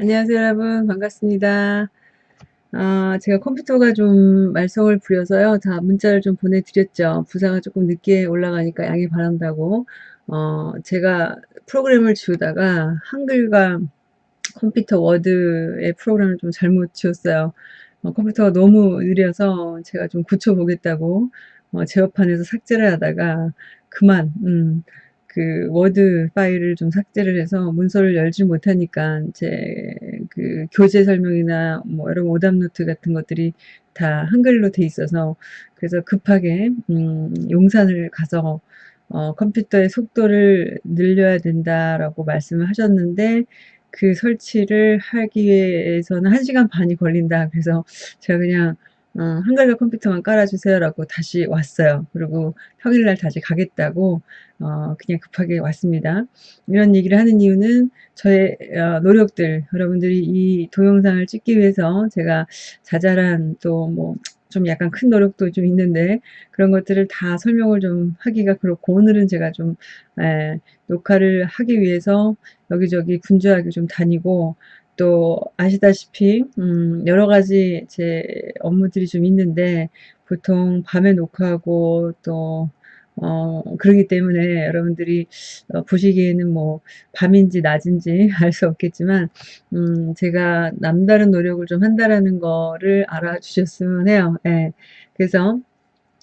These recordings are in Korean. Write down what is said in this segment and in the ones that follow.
안녕하세요 여러분 반갑습니다. 아 제가 컴퓨터가 좀 말썽을 부려서요. 다 문자를 좀 보내드렸죠. 부사가 조금 늦게 올라가니까 양해 바란다고. 어 제가 프로그램을 지우다가 한글과 컴퓨터 워드의 프로그램을 좀 잘못 지웠어요. 어 컴퓨터가 너무 느려서 제가 좀 고쳐 보겠다고 어 제어판에서 삭제를 하다가 그만 음 그 워드 파일을 좀 삭제를 해서 문서를 열지 못하니까 제 그 교재 설명이나 뭐 여러 오답 노트 같은 것들이 다 한글로 돼 있어서 그래서 급하게 음 용산을 가서 어 "컴퓨터의 속도를 늘려야 된다."라고 말씀을 하셨는데 그 설치를 하기 위해서는 1 시간 반이 걸린다 그래서 제가 그냥 어 "한글과 컴퓨터만 깔아 주세요."라고 다시 왔어요. 그리고 평일날 다시 가겠다고 어 그냥 급하게 왔습니다. 이런 얘기를 하는 이유는 저의 어 노력들 여러분들이 이 동영상을 찍기 위해서 제가 자잘한 또뭐 좀 약간 큰 노력도 좀 있는데 그런 것들을 다 설명을 좀 하기가 그렇고 오늘은 제가 좀예 녹화를 하기 위해서 여기저기 분주하게 좀 다니고 또 아시다시피 음 여러 가지 제 업무들이 좀 있는데 보통 밤에 녹화하고 또 어 그러기 때문에 여러분들이 어 보시기에는 뭐 밤인지 낮인지 알 수 없겠지만 음 제가 '남다른 노력을 좀 한다.'라는 거를 알아주셨으면 해요. 예. 그래서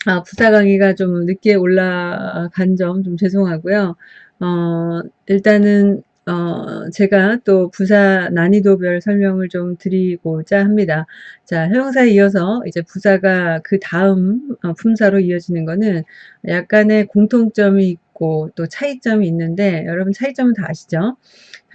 아 부사 강의가 좀 늦게 올라간 점 좀 죄송하고요. 어 일단은 어 제가 또 부사 난이도별 설명을 좀 드리고자 합니다. 자 형용사에 이어서 이제 부사가 그 다음 어 품사로 이어지는 거는 약간의 공통점이 있고 또 차이점이 있는데 여러분 차이점은 다 아시죠?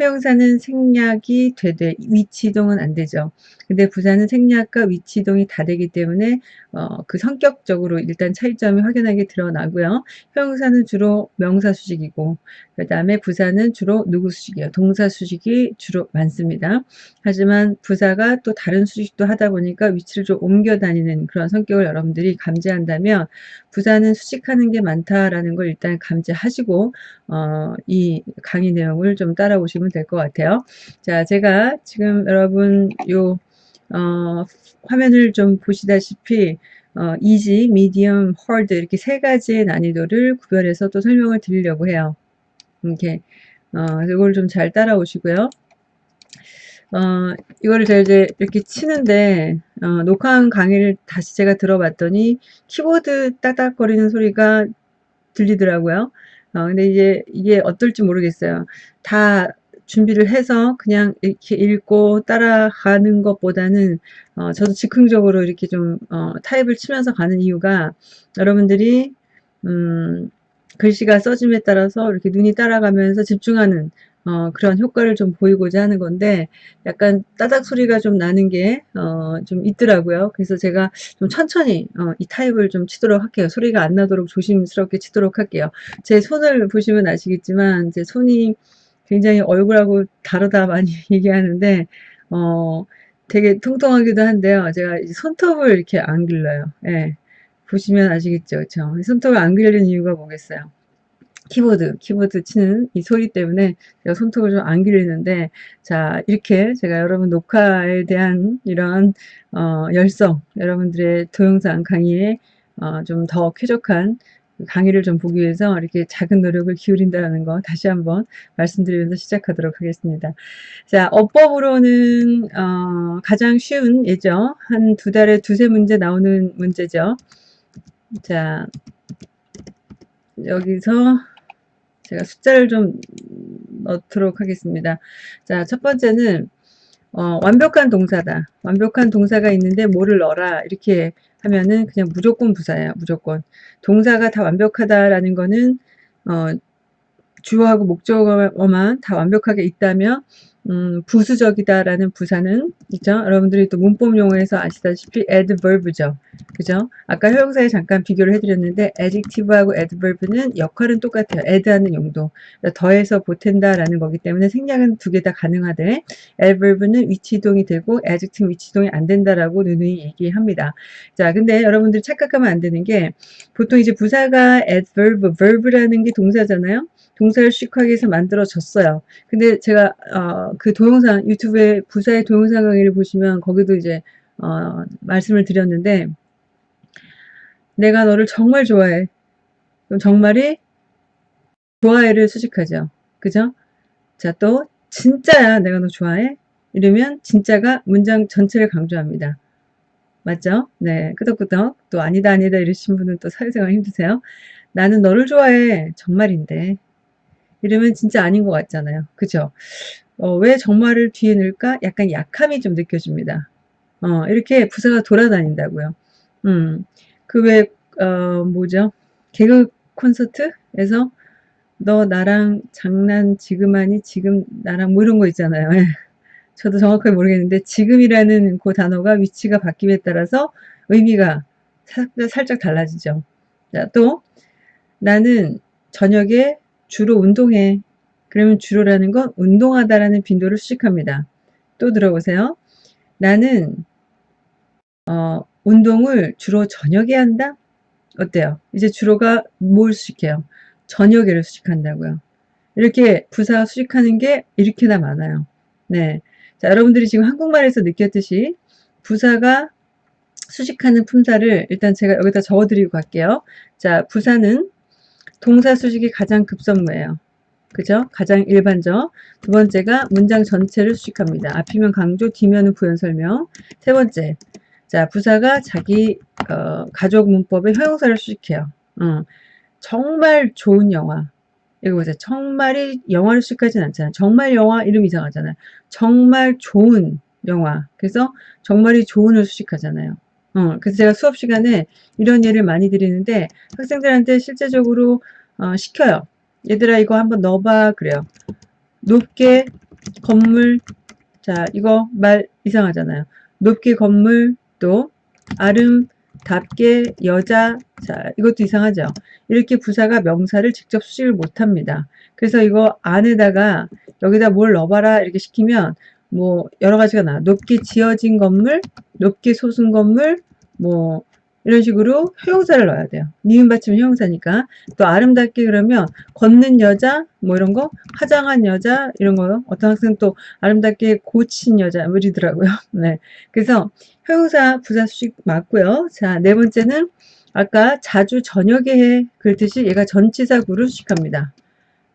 형용사는 생략이 되되 위치 이동은 안 되죠. 근데 부사는 생략과 위치 이동이 다 되기 때문에 어 그 성격적으로 일단 차이점이 확연하게 드러나고요. 형용사는 주로 명사 수식이고 그 다음에 부사는 주로 누구 수식이에요. 동사 수식이 주로 많습니다. 하지만 부사가 또 다른 수식도 하다 보니까 위치를 좀 옮겨 다니는 그런 성격을 여러분들이 감지한다면 '부사는 수식하는 게 많다.'라는 걸 일단 감지하시고 어 이 강의 내용을 좀 따라오시면 될 것 같아요. 자 제가 지금 여러분 요 어 화면을 좀 보시다시피 어 easy, medium, hard 이렇게 3 가지의 난이도를 구별해서 또 설명을 드리려고 해요. 이렇게 어 요거를 좀잘 따라오시고요. 어 이거를 제가 이제 이렇게 치는데 어 녹화한 강의를 다시 제가 들어봤더니 키보드 따닥거리는 소리가 들리더라고요. 어 근데 이제 이게 어떨지 모르겠어요. 다 준비를 해서 그냥 이렇게 읽고 따라가는 것보다는 어 저도 즉흥적으로 이렇게 좀 어 타입을 치면서 가는 이유가 여러분들이 음 글씨가 써짐에 따라서 이렇게 눈이 따라가면서 집중하는 어 그런 효과를 좀 보이고자 하는 건데 약간 따닥 소리가 좀 나는 게어좀 있더라고요. 그래서 제가 좀 천천히 어이 타입을 좀 치도록 할게요. 소리가 안 나도록 조심스럽게 치도록 할게요. 제 손을 보시면 아시겠지만 제 손이 굉장히 얼굴하고 다르다 많이 얘기하는데 어 되게 통통하기도 한데요. 제가 이 손톱을 이렇게 안 길러요. 예. 보시면 아시겠죠. 그쵸? 손톱을 안 기르는 이유가 뭐겠어요? 키보드, 키보드 치는 이 소리 때문에 제가 손톱을 좀안 기르는데 자 이렇게 제가 여러분 녹화에 대한 이런 어 열성 여러분들의 동영상 강의에 어 좀 더 쾌적한 강의를 좀 보기 위해서 이렇게 작은 노력을 기울인다라는 거 다시 한번 말씀드리면서 시작하도록 하겠습니다. 자 어법으로는 어 가장 쉬운 예죠. 한2 달에 2-3 문제 나오는 문제죠. 자 여기서 제가 숫자를 좀 넣도록 하겠습니다. 자 첫 번째는 어 완벽한 동사다. 완벽한 동사가 있는데 뭐를 넣어라 이렇게 하면은 그냥 무조건 부사예요. 무조건. 동사가 다 완벽하다라는 거는 어 주어하고 목적어만 다 완벽하게 있다면 음 부수적이다라는 부사는 있죠. 여러분들이 또 문법 용어에서 아시다시피 adverb죠. 그죠? 아까 형용사에 잠깐 비교를 해 드렸는데 adjective하고 adverb는 역할은 똑같아요. add하는 용도. 그러니까 더해서 보탠다라는 거기 때문에 생략은 2개다 가능하되 adverb는 위치 이동이 되고 adjective는 위치 이동이 안 된다라고 누누이 얘기합니다. 자 근데 여러분들 착각하면 안 되는 게 보통 이제 부사가 adverb, verb라는 게 동사잖아요. 동사를 위해서 만들어졌어요. 근데 제가 어 어, 그 동영상 유튜브에 부사의 동영상 강의를 보시면 거기도 이제 어, 말씀을 드렸는데 내가 너를 정말 좋아해. 그럼 정말이 좋아해를 수식하죠. 그죠? 자, 또 진짜야 내가 너 좋아해? 이러면 진짜가 문장 전체를 강조합니다. 맞죠? 네, 끄덕끄덕. 또 아니다 아니다 이러신 분은 또 사회생활 힘드세요. 나는 너를 좋아해. 정말인데. 이러면 진짜 아닌 것 같잖아요. 그죠? 어, 왜 정말을 뒤에 넣을까? 약간 약함이 좀 느껴집니다. 어, 이렇게 부사가 돌아다닌다고요. 음, 그 왜, 어, 뭐죠? 개그 콘서트에서 너 나랑 장난 지금 하니 지금 나랑 뭐 이런 거 있잖아요. 예. 저도 정확하게 모르겠는데 지금이라는 그 단어가 위치가 바뀜에 따라서 의미가 살짝 달라지죠. 자, 또 나는 저녁에 주로 운동해. 그러면 주로라는 건 운동하다라는 빈도를 수식합니다. 또 들어보세요. 나는 어, 운동을 주로 저녁에 한다? 어때요? 이제 주로가 뭘 수식해요? 저녁에를 수식한다고요. 이렇게 부사 수식하는 게 이렇게나 많아요. 네. 자, 여러분들이 지금 한국말에서 느꼈듯이 부사가 수식하는 품사를 일단 제가 여기다 적어드리고 갈게요. 자, 부사는 동사 수식이 가장 급선무예요. 그죠? 가장 일반적. 두 번째가 문장 전체를 수식합니다. 앞이면 강조, 뒤면은 부연 설명. 세 번째. 자, 부사가 자기 어, 가족 문법의 형용사를 수식해요. 어, 정말 좋은 영화. 이거 보세요. 정말이 영화를 수식하진 않잖아요. 정말 영화 이름 이상하잖아요. 정말 좋은 영화. 그래서 정말이 좋은을 수식하잖아요. 어, 그래서 제가 수업 시간에 이런 예를 많이 드리는데 학생들한테 실제적으로 어, 시켜요. 얘들아 이거 한번 넣어봐 그래요. 높게 건물 자 이거 말 이상하잖아요. 높게 건물 또 아름답게 여자 자 이것도 이상하죠. 이렇게 부사가 명사를 직접 수식을 못합니다. 그래서 이거 안에다가 여기다 뭘 넣어봐라 이렇게 시키면 뭐 여러 가지가 나 높게 지어진 건물 높게 솟은 건물 뭐 이런 식으로 형용사를 넣어야 돼요. 니은 받치면 형용사니까. 또 아름답게 그러면 걷는 여자 뭐 이런 거 화장한 여자 이런 거 어떤 학생 또 아름답게 고친 여자 뭐 이러더라고요. 네. 그래서 형용사 부사 수식 맞고요. 자, 네 번째는 아까 자주 저녁에 해 그랬듯이 얘가 전치사 구를 수식합니다.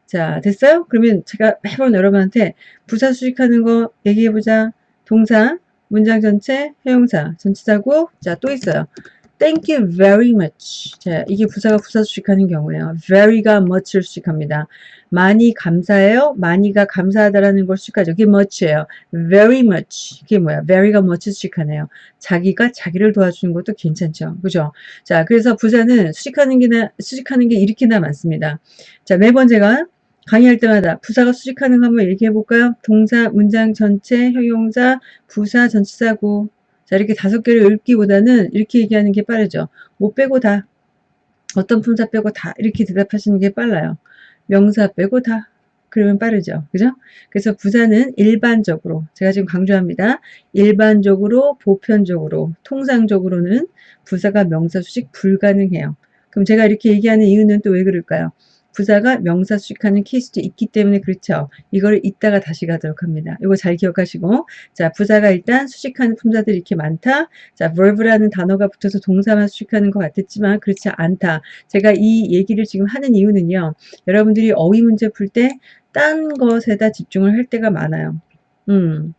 자, 됐어요? 그러면 제가 매번 여러분한테 부사 수식하는 거 얘기해보자. 동사, 문장 전체, 형용사, 전치사구, 자, 또 있어요. Thank you very much. 자, 이게 부사가 부사 수식하는 경우에요. very가 much를 수식합니다. 많이 감사해요. 많이가 감사하다라는 걸 수식하죠. 이게 much예요. very much. 이게 뭐야? very가 much 수식하네요. 자기가 자기를 도와주는 것도 괜찮죠. 그죠? 자, 그래서 부사는 수식하는 게나, 수식하는 게 이렇게나 많습니다. 자, 매번 제가 강의할 때마다 부사가 수식하는 거 한번 얘기해 볼까요? 동사, 문장 전체, 형용사, 부사, 전치사구. 자, 이렇게 다섯 개를 읽기보다는 이렇게 얘기하는 게 빠르죠. 못 빼고 다. 어떤 품사 빼고 다. 이렇게 대답하시는 게 빨라요. 명사 빼고 다. 그러면 빠르죠. 그죠? 그래서 부사는 일반적으로, 제가 지금 강조합니다. 일반적으로, 보편적으로, 통상적으로는 부사가 명사 수식 불가능해요. 그럼 제가 이렇게 얘기하는 이유는 또 왜 그럴까요? 부사가 명사 수식하는 케이스도 있기 때문에 그렇죠. 이걸 이따가 다시 가도록 합니다. 이거 잘 기억하시고 자 부사가 일단 수식하는 품사들이 이렇게 많다. 자 verb라는 단어가 붙어서 동사만 수식하는 것 같았지만 그렇지 않다. 제가 이 얘기를 지금 하는 이유는요. 여러분들이 어휘 문제 풀 때 딴 것에다 집중을 할 때가 많아요. 음.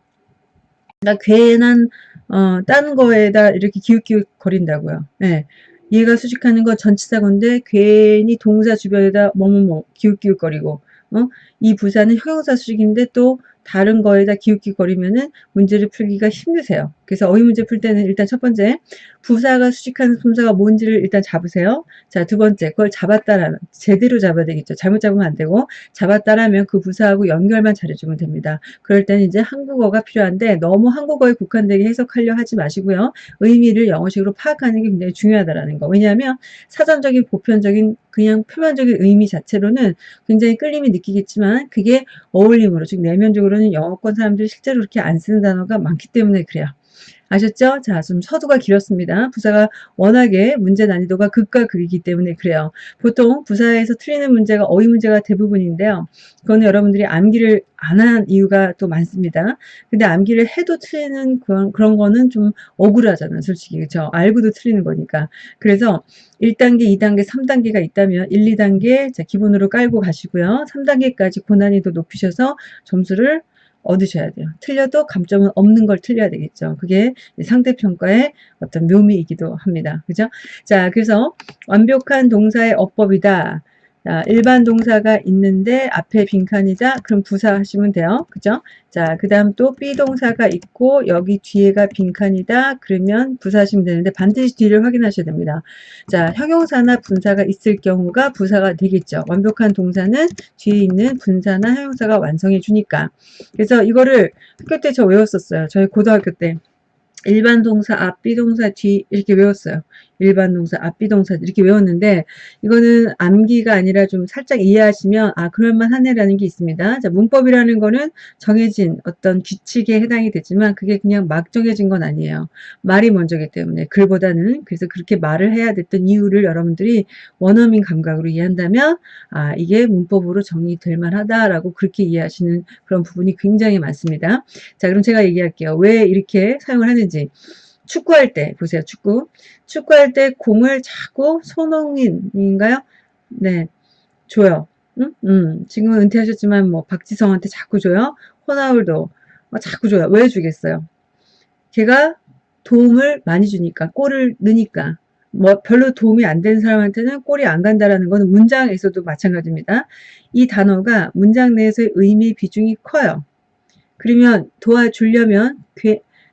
나 괜한 어, 딴 거에다 이렇게 기웃기웃 거린다고요. 네. 얘가 수식하는 건 전치사건데 괜히 동사 주변에다 뭐뭐뭐 기웃기웃거리고 어? 이 부사는 형용사 수식인데 또 다른 거에다 기웃기웃거리면은 문제를 풀기가 힘드세요. 그래서 어휘 문제 풀 때는 일단 첫 번째 부사가 수식하는 품사가 뭔지를 일단 잡으세요. 자, 두 번째 그걸 잡았다라면 제대로 잡아야 되겠죠. 잘못 잡으면 안 되고 잡았다라면 그 부사하고 연결만 잘해주면 됩니다. 그럴 때는 이제 한국어가 필요한데 너무 한국어에 국한되게 해석하려 하지 마시고요. 의미를 영어식으로 파악하는 게 굉장히 중요하다라는 거. 왜냐하면 사전적인 보편적인 그냥 표면적인 의미 자체로는 굉장히 끌림이 느끼겠지만 그게 어울림으로 즉 내면적으로는 영어권 사람들이 실제로 그렇게 안 쓰는 단어가 많기 때문에 그래요. 아셨죠? 자, 좀 서두가 길었습니다. 부사가 워낙에 문제 난이도가 극과 극이기 때문에 그래요. 보통 부사에서 틀리는 문제가 어휘 문제가 대부분인데요. 그거는 여러분들이 암기를 안 한 이유가 또 많습니다. 근데 암기를 해도 틀리는 그런, 그런 거는 좀 억울하잖아요. 솔직히. 그쵸? 알고도 틀리는 거니까. 그래서 1단계, 2단계, 3단계가 있다면 1, 2단계 자, 기본으로 깔고 가시고요. 3단계까지 고난이도 높이셔서 점수를 얻으셔야 돼요. 틀려도 감점은 없는 걸 틀려야 되겠죠. 그게 상대평가의 어떤 묘미이기도 합니다. 그죠? 자, 그래서 완벽한 동사의 어법이다. 자, 일반 동사가 있는데 앞에 빈칸이자 그럼 부사 하시면 돼요. 그죠? 자, 그 다음 또 비동사가 있고 여기 뒤에가 빈칸이다. 그러면 부사 하시면 되는데 반드시 뒤를 확인하셔야 됩니다. 자, 형용사나 분사가 있을 경우가 부사가 되겠죠. 완벽한 동사는 뒤에 있는 분사나 형용사가 완성해 주니까. 그래서 이거를 학교 때 저 외웠었어요. 저희 고등학교 때. 일반 동사 앞, 비동사 뒤 이렇게 외웠어요. 일반 동사 앞, 비동사 이렇게 외웠는데 이거는 암기가 아니라 좀 살짝 이해하시면 아 그럴만하네라는 게 있습니다. 자 문법이라는 거는 정해진 어떤 규칙에 해당이 되지만 그게 그냥 막 정해진 건 아니에요. 말이 먼저기 때문에 글보다는 그래서 그렇게 말을 해야 됐던 이유를 여러분들이 원어민 감각으로 이해한다면 아 이게 문법으로 정의될 만하다라고 그렇게 이해하시는 그런 부분이 굉장히 많습니다. 자 그럼 제가 얘기할게요. 왜 이렇게 사용을 하는지 하는지 축구할 때 보세요 축구. 축구할 때 공을 자꾸 손흥민인가요? 네 줘요. 응? 음, 지금은 은퇴하셨지만 뭐 박지성한테 자꾸 줘요. 호나울도 어, 자꾸 줘요. 왜 주겠어요? 걔가 도움을 많이 주니까 골을 넣으니까. 뭐 별로 도움이 안 되는 사람한테는 골이 안 간다라는 것은 문장에서도 마찬가지입니다. 이 단어가 문장 내에서의 의미 비중이 커요. 그러면 도와주려면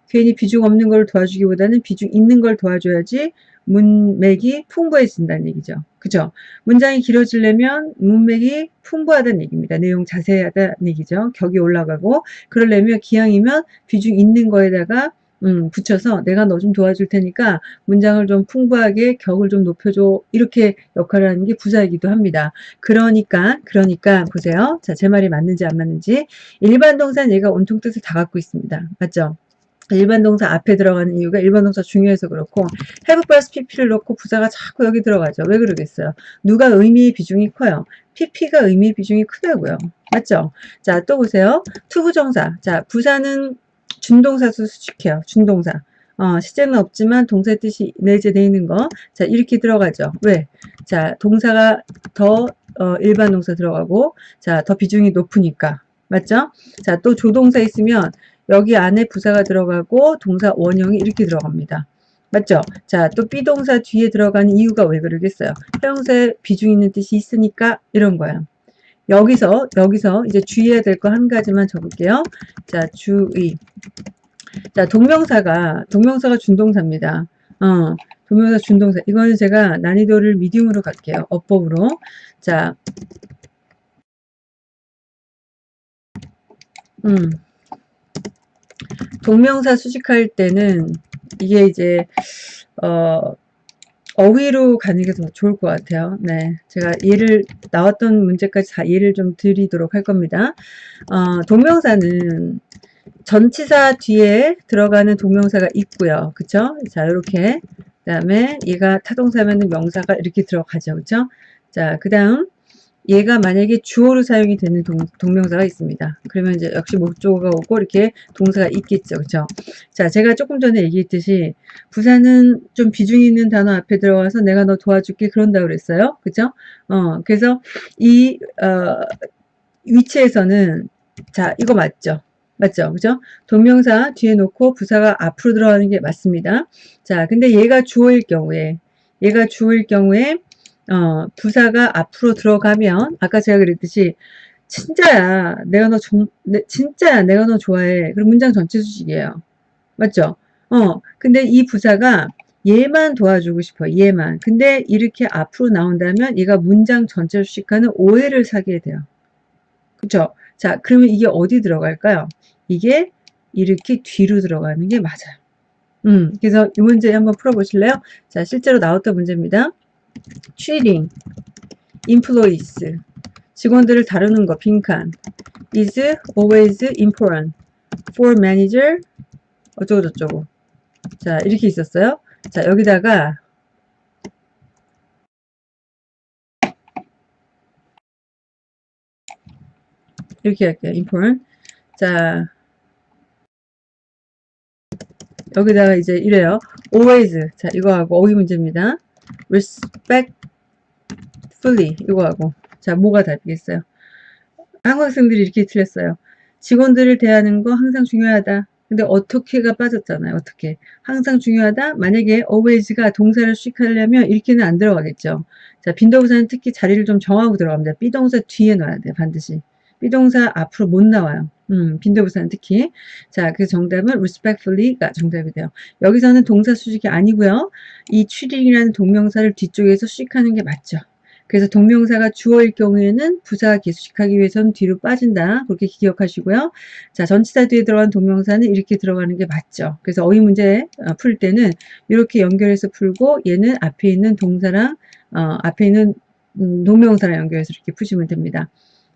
괜히 비중 없는 걸 도와주기보다는 비중 있는 걸 도와줘야지 문맥이 풍부해진다는 얘기죠. 그죠? 문장이 길어지려면 문맥이 풍부하다는 얘기입니다. 내용 자세하다는 얘기죠. 격이 올라가고 그러려면 기왕이면 비중 있는 거에다가 음, 붙여서 내가 너 좀 도와줄 테니까 문장을 좀 풍부하게 격을 좀 높여줘 이렇게 역할을 하는 게 부사이기도 합니다. 그러니까 그러니까 보세요. 자, 제 말이 맞는지 안 맞는지 일반 동사는 얘가 온통 뜻을 다 갖고 있습니다. 맞죠? 일반 동사 앞에 들어가는 이유가 일반 동사 중요해서 그렇고 have plus pp를 넣고 부사가 자꾸 여기 들어가죠. 왜 그러겠어요? 누가 의미의 비중이 커요? pp가 의미의 비중이 크다고요. 맞죠? 자, 또 보세요. 투부정사. 자, 부사는 준동사도 수식해요. 준동사. 어, 시제는 없지만 동사 뜻이 내재되어 있는 거. 자, 이렇게 들어가죠. 왜? 자, 동사가 더 어, 일반 동사 들어가고 자, 더 비중이 높으니까. 맞죠? 자, 또 조동사 있으면 여기 안에 부사가 들어가고 동사 원형이 이렇게 들어갑니다. 맞죠? 자, 또 비동사 뒤에 들어가는 이유가 왜 그러겠어요? 형용사에 비중 있는 뜻이 있으니까 이런 거야. 여기서 여기서 이제 주의해야 될 거 한 가지만 적을게요. 자, 주의. 자, 동명사가 동명사가 준동사입니다. 어, 동명사 준동사. 이거는 제가 난이도를 미디움으로 갈게요. 어법으로. 자, 음. 동명사 수식할 때는 이게 이제 어 어휘로 가는 게 더 좋을 것 같아요. 네, 제가 예를 나왔던 문제까지 다 예를 좀 드리도록 할 겁니다. 어, 동명사는 전치사 뒤에 들어가는 동명사가 있고요. 그쵸? 자, 이렇게 그 다음에 얘가 타동사면 명사가 이렇게 들어가죠. 그쵸? 자, 그 다음 얘가 만약에 주어로 사용이 되는 동, 동명사가 있습니다. 그러면 이제 역시 목적어가 오고 이렇게 동사가 있겠죠. 그쵸? 자, 제가 조금 전에 얘기했듯이 부사는 좀 비중 있는 단어 앞에 들어가서 내가 너 도와줄게 그런다 그랬어요. 그쵸? 어, 그래서 이, 어, 위치에서는 자, 이거 맞죠? 맞죠? 그죠? 동명사 뒤에 놓고 부사가 앞으로 들어가는 게 맞습니다. 자, 근데 얘가 주어일 경우에 얘가 주어일 경우에 어, 부사가 앞으로 들어가면 아까 제가 그랬듯이 진짜야 내가 너 정, 내, 진짜야 내가 너 좋아해. 그럼 문장 전체 수식이에요. 맞죠? 어 근데 이 부사가 얘만 도와주고 싶어 얘만. 근데 이렇게 앞으로 나온다면 얘가 문장 전체 수식하는 오해를 사게 돼요. 그쵸? 자 그러면 이게 어디 들어갈까요? 이게 이렇게 뒤로 들어가는 게 맞아요. 음 그래서 이 문제 한번 풀어 보실래요? 자 실제로 나왔던 문제입니다 treating employees 직원들을 다루는 거 빈칸 is always important for manager 어쩌고저쩌고 자, 이렇게 있었어요. 자, 여기다가 이렇게 할게요. import. 자, 여기다가 이제 이래요. always. 자, 이거하고 어휘 문제입니다. Respectfully. 이거하고. 자, 뭐가 다르겠어요? 한국 학생들이 이렇게 틀렸어요. 직원들을 대하는 거 항상 중요하다. 근데 어떻게가 빠졌잖아요. 어떻게. 항상 중요하다. 만약에 always가 동사를 수식하려면 이렇게는 안 들어가겠죠. 자, 빈도부사는 특히 자리를 좀 정하고 들어갑니다. 비동사 뒤에 넣어야 돼요. 반드시. 비동사 앞으로 못 나와요. 음, 빈도부사는 특히. 자, 그 정답은 respectfully가 정답이 돼요. 여기서는 동사 수식이 아니고요. 이 treating이라는 동명사를 뒤쪽에서 수식하는 게 맞죠. 그래서 동명사가 주어일 경우에는 부사가 계수식하기 위해서는 뒤로 빠진다. 그렇게 기억하시고요. 자, 전치사 뒤에 들어간 동명사는 이렇게 들어가는 게 맞죠. 그래서 어휘 문제 어, 풀 때는 이렇게 연결해서 풀고 얘는 앞에 있는 동사랑 어, 앞에 있는 음, 동명사랑 연결해서 이렇게 푸시면 됩니다.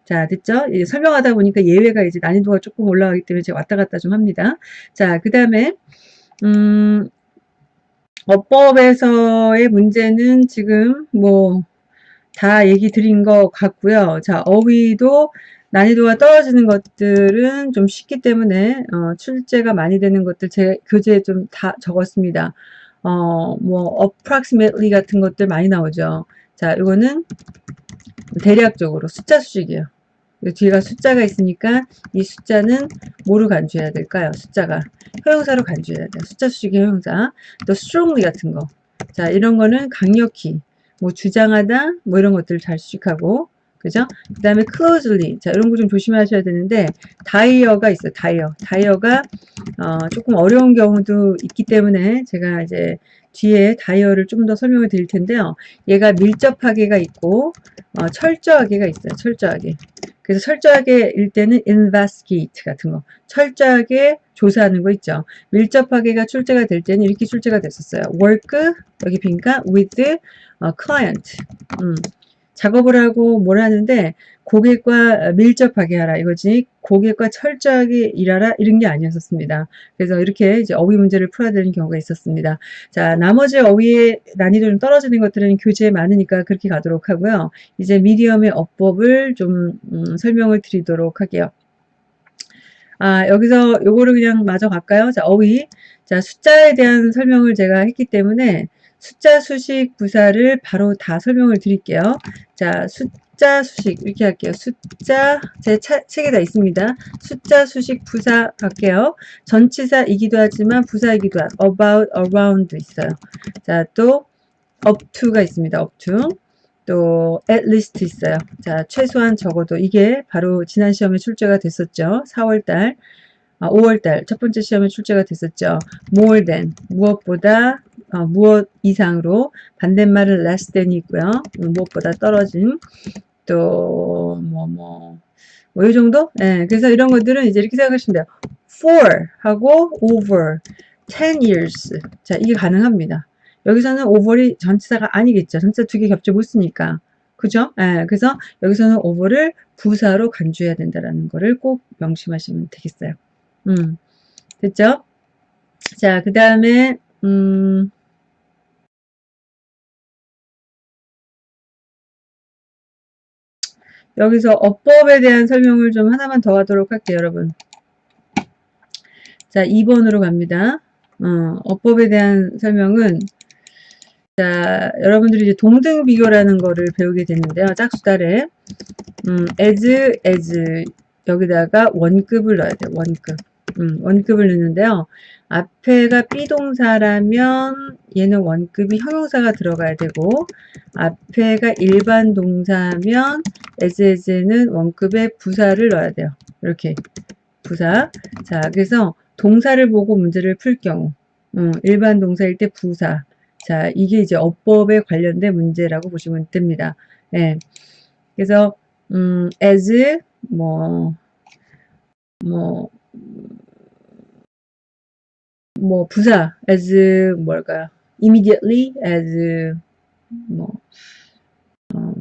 자, 됐죠? 설명하다 보니까 예외가 이제 난이도가 조금 올라가기 때문에 제가 왔다 갔다 좀 합니다. 자, 그 다음에, 음, 어법에서의 문제는 지금 뭐, 다 얘기 드린 것 같고요. 자, 어휘도 난이도가 떨어지는 것들은 좀 쉽기 때문에, 어, 출제가 많이 되는 것들 제 교재에 좀 다 적었습니다. 어, 뭐, approximately 같은 것들 많이 나오죠. 자, 이거는 대략적으로 숫자 수식이에요. 뒤가 숫자가 있으니까 이 숫자는 뭐로 간주해야 될까요? 숫자가 형용사로 간주해야 돼요. 숫자 수식의 형용사. 또 strongly 같은 거. 자, 이런 거는 강력히 뭐 주장하다 뭐 이런 것들을 잘 수식하고 그죠? 그 다음에 closely 자 이런 거 좀 조심하셔야 되는데 다이어가 있어요. 다이어. 다이어가 어, 조금 어려운 경우도 있기 때문에 제가 이제 뒤에 다이어를 좀더 설명을 드릴 텐데요. 얘가 밀접하게가 있고 어, 철저하게가 있어요. 철저하게. 그래서 철저하게 일 때는 investigate 같은 거. 철저하게 조사하는 거 있죠. 밀접하게가 출제가 될 때는 이렇게 출제가 됐었어요. work 여기 빈가 with 어, client. 음. 작업을 하고 뭘 하는데 고객과 밀접하게 하라 이거지 고객과 철저하게 일하라 이런 게 아니었었습니다. 그래서 이렇게 이제 어휘 문제를 풀어야 되는 경우가 있었습니다. 자 나머지 어휘의 난이도 좀 떨어지는 것들은 교재에 많으니까 그렇게 가도록 하고요. 이제 미디엄의 어법을 좀 음, 설명을 드리도록 할게요. 아 여기서 요거를 그냥 마저 갈까요? 자 어휘 자 숫자에 대한 설명을 제가 했기 때문에 숫자 수식 부사를 바로 다 설명을 드릴게요. 자, 숫자 수식 이렇게 할게요. 숫자 제 차, 책에 다 있습니다. 숫자 수식 부사 갈게요. 전치사이기도 하지만 부사이기도 한 about, around 있어요. 자, 또 up to가 있습니다. up to. 또 at least 있어요. 자, 최소한 적어도 이게 바로 지난 시험에 출제가 됐었죠. 4월달, 아, 5월달 첫 번째 시험에 출제가 됐었죠. more than 무엇보다 어, 무엇 이상으로 반대말은 less than이 있고요. 무엇보다 떨어진 또뭐뭐 뭐 이 정도? 예, 그래서 이런 것들은 이제 이렇게 생각하시면 돼요. for 하고 over 10 years 자 이게 가능합니다. 여기서는 over이 전치사가 아니겠죠. 전치사 두 개 겹쳐 못 쓰니까. 그죠? 예, 그래서 여기서는 over를 부사로 간주해야 된다는 거를 꼭 명심하시면 되겠어요. 음, 됐죠? 자, 그 다음에, 음, 여기서 어법에 대한 설명을 좀 하나만 더 하도록 할게요, 여러분. 자, 2번으로 갑니다. 어, 어법에 대한 설명은 자, 여러분들이 이제 동등 비교라는 거를 배우게 됐는데요. 짝수달에 음, as, as 여기다가 원급을 넣어야 돼요. 원급. 음, 원급을 넣는데요. 앞에가 비동사라면 얘는 원급이 형용사가 들어가야 되고 앞에가 일반 동사면 as as는 원급에 부사를 넣어야 돼요. 이렇게 부사. 자, 그래서 동사를 보고 문제를 풀 경우 음, 일반 동사일 때 부사. 자, 이게 이제 어법에 관련된 문제라고 보시면 됩니다. 예. 그래서 음, as 뭐 뭐, 뭐, 부사, as, 뭘까요? immediately, as, 뭐, 어,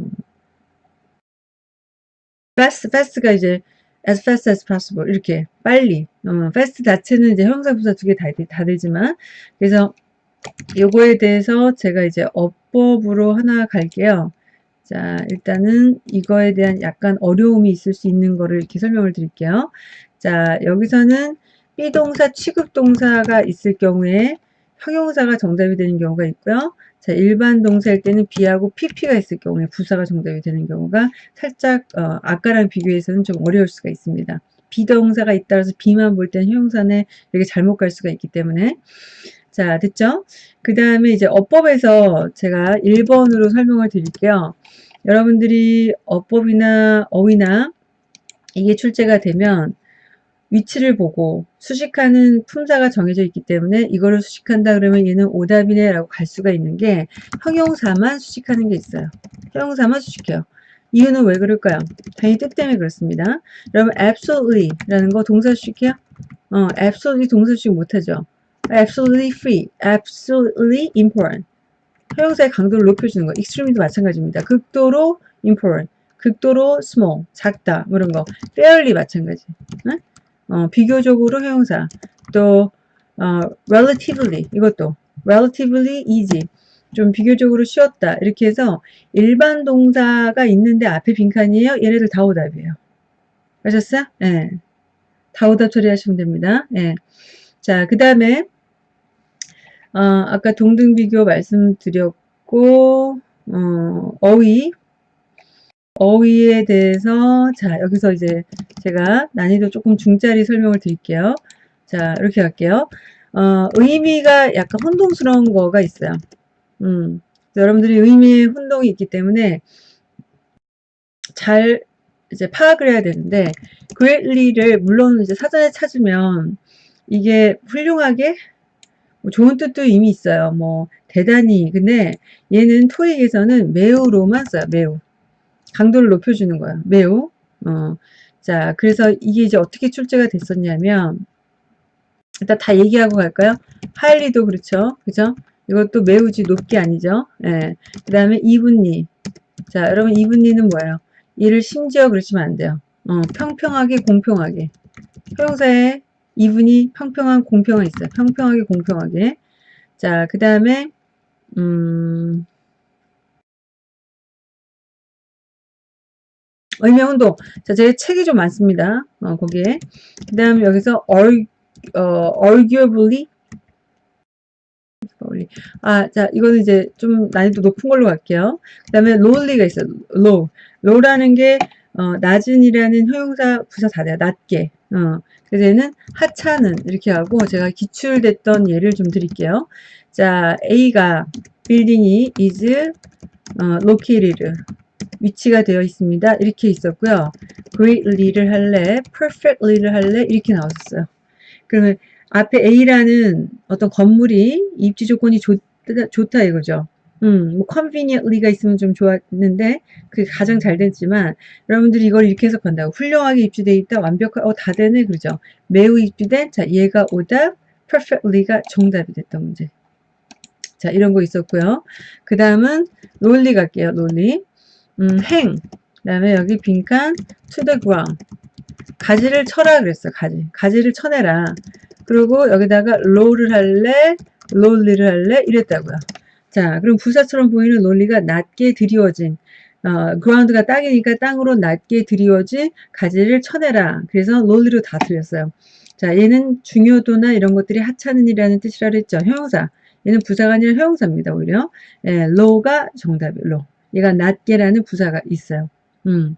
fast, fast가 이제 as fast as possible 이렇게 빨리 어, fast 자체는 이제 형사 부사 두 개 다 다 되지만 그래서 요거에 대해서 제가 이제 어법으로 하나 갈게요. 자 일단은 이거에 대한 약간 어려움이 있을 수 있는 거를 이렇게 설명을 드릴게요. 자 여기서는 비동사 취급동사가 있을 경우에 형용사가 정답이 되는 경우가 있고요. 자, 일반 동사일 때는 B하고 PP가 있을 경우에 부사가 정답이 되는 경우가 살짝 어, 아까랑 비교해서는 좀 어려울 수가 있습니다. 비동사가 있다라서 B만 볼 때는 형용사는 이렇게 잘못 갈 수가 있기 때문에 자 됐죠? 그 다음에 이제 어법에서 제가 1번으로 설명을 드릴게요. 여러분들이 어법이나 어휘나 이게 출제가 되면 위치를 보고 수식하는 품사가 정해져 있기 때문에 이거를 수식한다 그러면 얘는 오답이네 라고 갈 수가 있는 게 형용사만 수식하는 게 있어요. 형용사만 수식해요. 이유는 왜 그럴까요? 당연히 뜻 때문에 그렇습니다. 여러분 absolutely 라는 거 동사 수식해요? 어, absolutely 동사 수식 못하죠. absolutely free, absolutely important. 형용사의 강도를 높여주는 거. extreme도 마찬가지입니다. 극도로 important, 극도로 small, 작다, 뭐 이런 거. fairly 마찬가지. 네? 어, 비교적으로 형용사 또 어, relatively 이것도 relatively easy 좀 비교적으로 쉬웠다 이렇게 해서 일반 동사가 있는데 앞에 빈칸이에요 얘네들 다 오답이에요 아셨어요? 예. 네. 다 오답 처리하시면 됩니다 예. 자그 다음에 어, 아까 동등 비교 말씀드렸고 어, 어휘 어휘에 대해서 자 여기서 이제 제가 난이도 조금 중짜리 설명을 드릴게요. 자 이렇게 갈게요. 어, 의미가 약간 혼동스러운 거가 있어요. 음, 여러분들이 의미의 혼동이 있기 때문에 잘 이제 파악을 해야 되는데 greatly를 물론 이제 사전에 찾으면 이게 훌륭하게 뭐 좋은 뜻도 이미 있어요. 뭐 대단히 근데 얘는 토익에서는 매우로만 써요. 매우 강도를 높여주는 거야. 매우. 어. 자, 그래서 이게 이제 어떻게 출제가 됐었냐면, 일단 다 얘기하고 갈까요? 하일리도 그렇죠. 그죠? 이것도 매우지 높게 아니죠. 예. 그 다음에 이분리. 자, 여러분 이분리는 뭐예요? 이를 심지어 그러시면 안 돼요. 어, 평평하게, 공평하게. 형용사에 이분이 평평한, 공평한 있어요. 평평하게, 공평하게. 자, 그 다음에, 음, 의명운동. 자, 제 책이 좀 많습니다. 어, 거기에. 그 다음에 여기서 얼, 어, arguably. 아, 자, 이거는 이제 좀 난이도 높은 걸로 갈게요. 그 다음에 lowly가 있어요. low. low라는 게, 어, 낮은이라는 형용사 부사 다 돼요. 낮게. 어, 그래서 얘는 하찮은 이렇게 하고 제가 기출됐던 예를 좀 드릴게요. 자, A가 빌딩이 is 어, located 위치가 되어 있습니다. 이렇게 있었고요. greatly를 할래, perfectly를 할래 이렇게 나왔어요. 그러면 앞에 A라는 어떤 건물이 입지 조건이 좋다, 좋다 이거죠. 음, 뭐 conveniently가 있으면 좀 좋았는데 그게 가장 잘 됐지만 여러분들이 이걸 이렇게 해석한다고 훌륭하게 입주돼 있다 완벽하 어, 다 되네 그러죠 매우 입주된 자 얘가 오답 perfectly가 정답이 됐던 문제 자 이런 거 있었고요 그 다음은 논리 갈게요 논리 음, 행. 그 다음에 여기 빈칸 ground. 가지를 쳐라 그랬어. 가지. 가지를 쳐내라. 그리고 여기다가 low를 할래, lowly를 할래 이랬다고요. 자, 그럼 부사처럼 보이는 논리가 낮게 드리워진 어, ground가 땅이니까 땅으로 낮게 드리워진 가지를 쳐내라. 그래서 lowly로 다 틀렸어요. 자, 얘는 중요도나 이런 것들이 하찮은이라는 뜻이라 그랬죠. 형용사. 얘는 부사가 아니라 형용사입니다. 오히려. 예, low가 정답이에요. low. 얘가 낮게라는 부사가 있어요. 음.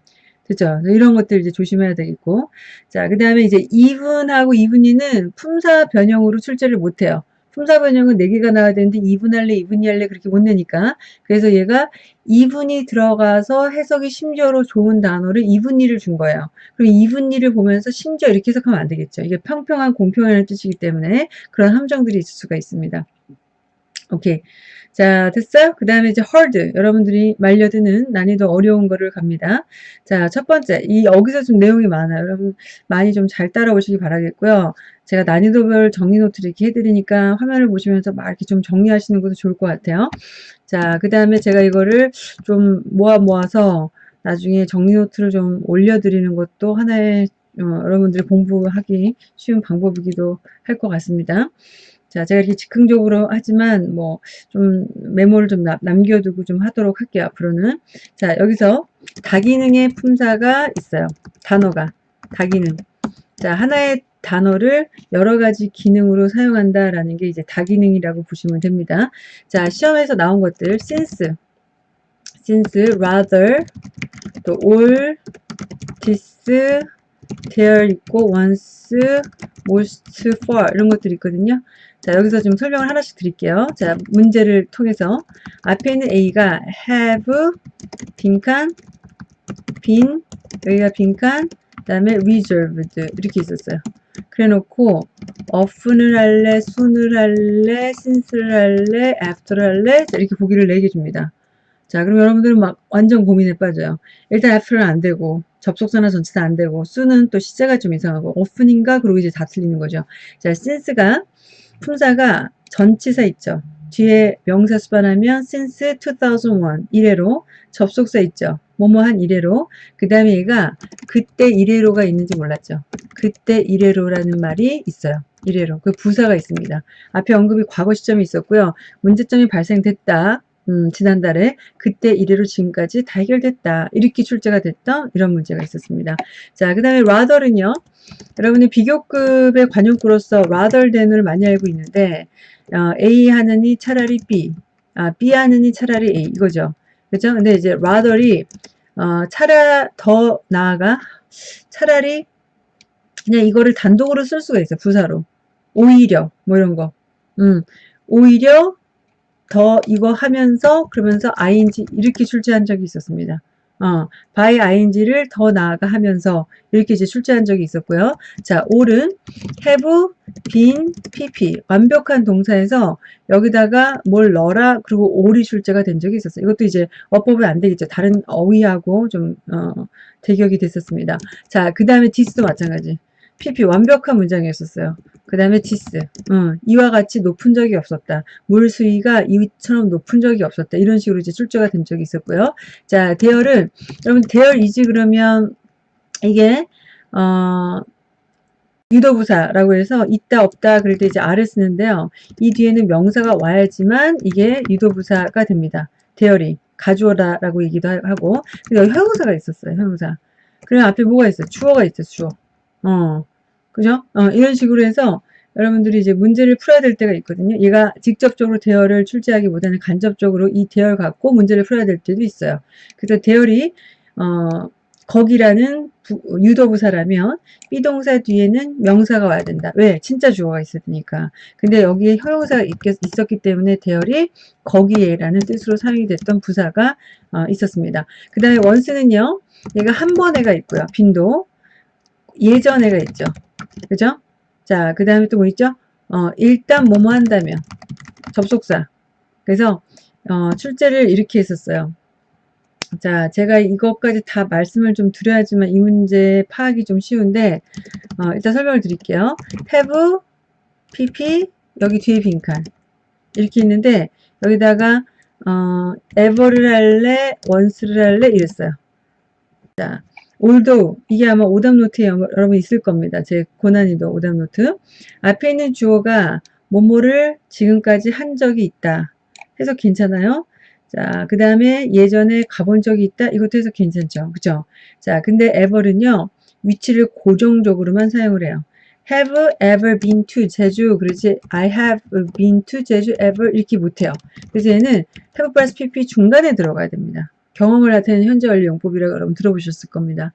그죠? 이런 것들 이제 조심해야 되겠고. 자, 그 다음에 이제 이분하고 이분이는 품사 변형으로 출제를 못해요. 품사 변형은 4개가 나와야 되는데 이분 할래, 이분이 할래 그렇게 못 내니까. 그래서 얘가 이분이 들어가서 해석이 심지어로 좋은 단어를 이분이를 준 거예요. 그럼 이분이를 보면서 심지어 이렇게 해석하면 안 되겠죠. 이게 평평한, 공평한 뜻이기 때문에 그런 함정들이 있을 수가 있습니다. 오케이. 자, 됐어요? 그 다음에 이제 hard. 여러분들이 말려드는 난이도 어려운 거를 갑니다. 자, 첫 번째. 이, 여기서 좀 내용이 많아요. 여러분 많이 좀 잘 따라오시기 바라겠고요. 제가 난이도별 정리 노트를 이렇게 해드리니까 화면을 보시면서 막 이렇게 좀 정리하시는 것도 좋을 것 같아요. 자, 그 다음에 제가 이거를 좀 모아 모아서 나중에 정리 노트를 좀 올려드리는 것도 하나의 어, 여러분들이 공부하기 쉬운 방법이기도 할 것 같습니다. 자, 제가 이렇게 즉흥적으로 하지만 뭐 좀 메모를 좀 남겨두고 좀 하도록 할게요. 앞으로는. 자, 여기서 다기능의 품사가 있어요. 단어가 다기능. 자, 하나의 단어를 여러 가지 기능으로 사용한다라는 게 이제 다기능이라고 보시면 됩니다. 자, 시험에서 나온 것들 since, since, rather, 또 all, this, there 있고 once, most, for 이런 것들이 있거든요. 자, 여기서 좀 설명을 하나씩 드릴게요. 자, 문제를 통해서 앞에 있는 A가 have, 빈칸, 빈, 여기가 빈칸, 그 다음에 reserved 이렇게 있었어요. 그래 놓고 often을 할래, soon을 할래, since를 할래, after를 할래 이렇게 보기를 4개 줍니다. 자, 그럼 여러분들은 막 완전 고민에 빠져요. 일단 after는 안 되고 접속사나 전치사 안 되고 soon은 또 시제가 좀 이상하고 often인가 그리고 이제 다 틀리는 거죠. 자, since가 품사가 전치사 있죠. 뒤에 명사 수반하면 since 2001 이래로 접속사 있죠. 뭐뭐한 이래로 그 다음에 얘가 그때 이래로가 있는지 몰랐죠. 그때 이래로라는 말이 있어요. 이래로 그 부사가 있습니다. 앞에 언급이 과거 시점이 있었고요. 문제점이 발생됐다. 음, 지난달에 그때 이래로 지금까지 다 해결됐다. 이렇게 출제가 됐던 이런 문제가 있었습니다. 자, 그 다음에 rather는요. 여러분이 비교급의 관용구로서 rather than을 많이 알고 있는데 어, A 하느니 차라리 B, 아, B 하느니 차라리 A 이거죠. 그죠? 근데 이제 rather이 어, 차라 더 나아가 차라리 그냥 이거를 단독으로 쓸 수가 있어요. 부사로. 오히려 뭐 이런 거. 음, 오히려 더 이거 하면서 그러면서 ing 이렇게 출제한 적이 있었습니다. 어, by ing를 더 나아가 하면서 이렇게 이제 출제한 적이 있었고요. 자, all은 have, been, pp 완벽한 동사에서 여기다가 뭘 넣어라 그리고 all이 출제가 된 적이 있었어요. 이것도 이제 어법은 안 되겠죠. 다른 어휘하고 좀 어, 대격이 됐었습니다. 자, 그 다음에 this도 마찬가지. pp 완벽한 문장이었었어요. 그 다음에 디스 어, 이와 같이 높은 적이 없었다. 물 수위가 이처럼 높은 적이 없었다. 이런 식으로 이제 출제가 된 적이 있었고요. 자, 대열은 여러분 대열 이지 그러면 이게 어 유도부사라고 해서 있다 없다 그럴 때 이제 아를 쓰는데요. 이 뒤에는 명사가 와야지만 이게 유도부사가 됩니다. 대열이 가주어라라고 얘기도 하고 그리고 형용사가 있었어요. 형용사. 그럼 앞에 뭐가 있어요? 주어가 있어요. 주어. 어. 그죠? 어, 이런 식으로 해서 여러분들이 이제 문제를 풀어야 될 때가 있거든요. 얘가 직접적으로 대열을 출제하기보다는 간접적으로 이 대열 갖고 문제를 풀어야 될 때도 있어요. 그래서 대열이 어, 거기라는 부, 유도부사라면 비동사 뒤에는 명사가 와야 된다. 왜? 진짜 주어가 있었으니까. 근데 여기에 형용사가 있, 있었기 때문에 대열이 거기에라는 뜻으로 사용이 됐던 부사가 어, 있었습니다. 그 다음에 원스는요. 얘가 한 번에가 있고요. 빈도. 예전에가 있죠. 그죠? 자, 그 다음에 또 뭐 있죠? 어, 일단 뭐뭐 한다면. 접속사. 그래서, 어, 출제를 이렇게 했었어요. 자, 제가 이것까지 다 말씀을 좀 드려야지만 이 문제 파악이 좀 쉬운데, 어, 일단 설명을 드릴게요. have, pp, 여기 뒤에 빈칸. 이렇게 있는데, 여기다가, 어, ever를 할래, once를 할래, 이랬어요. 자, all도 이게 아마 오답 노트에 여러분 있을 겁니다. 제 고난이도 오답 노트. 앞에 있는 주어가 뭐뭐를 지금까지 한 적이 있다. 해서 괜찮아요. 자, 그 다음에 예전에 가본 적이 있다. 이것도 해서 괜찮죠. 그죠? 자, 근데 ever는요. 위치를 고정적으로만 사용을 해요. have ever been to 제주 그렇지 I have been to 제주 ever 이렇게 못해요. 그래서 얘는 have plus pp 중간에 들어가야 됩니다. 경험을 나타내는 현재 완료 용법이라고 여러분 들어보셨을 겁니다.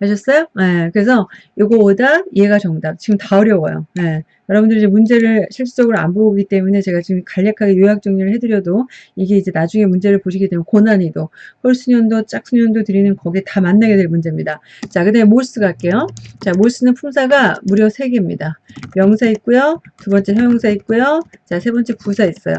아셨어요? 네, 그래서 이거 오답, 얘가 정답. 지금 다 어려워요. 네, 여러분들이 이제 문제를 실질적으로 안 보기 때문에 제가 지금 간략하게 요약 정리를 해드려도 이게 이제 나중에 문제를 보시게 되면 고난이도, 홀수년도, 짝수년도 드리는 거기에 다 만나게 될 문제입니다. 자, 그 다음에 몰스 갈게요. 자, 몰스는 품사가 무려 3개입니다. 명사 있고요. 두 번째 형용사 있고요. 자, 세 번째 부사 있어요.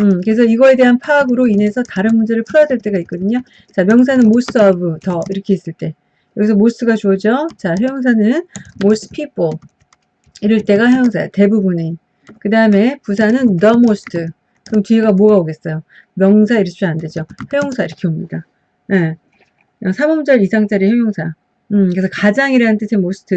음, 그래서 이거에 대한 파악으로 인해서 다른 문제를 풀어야 될 때가 있거든요. 자, 명사는 most of, 더 이렇게 있을 때. 여기서 most가 주어죠. 자, 형용사는 most people. 이럴 때가 형용사야. 대부분이. 그 다음에 부사는 the most. 그럼 뒤에가 뭐가 오겠어요? 명사 이렇게 안 되죠. 형용사 이렇게 옵니다. 예. 네. 3음절 이상짜리 형용사. 음, 그래서 가장이라는 뜻의 most,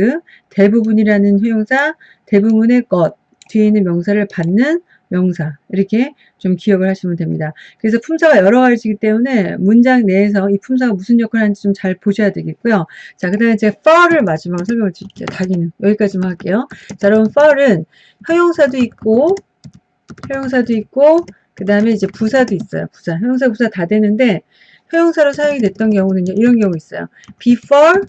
대부분이라는 형용사, 대부분의 것, 뒤에 있는 명사를 받는 명사 이렇게 좀 기억을 하시면 됩니다. 그래서 품사가 여러 가지이기 때문에 문장 내에서 이 품사가 무슨 역할을 하는지 좀 잘 보셔야 되겠고요. 자, 그 다음에 제가 far를 마지막으로 설명을 드릴게요. 닭이는 여기까지만 할게요. 자, 여러분 far은 형용사도 있고 형용사도 있고 그 다음에 이제 부사도 있어요. 부사, 형용사, 부사 다 되는데 형용사로 사용이 됐던 경우는요. 이런 경우 있어요. before,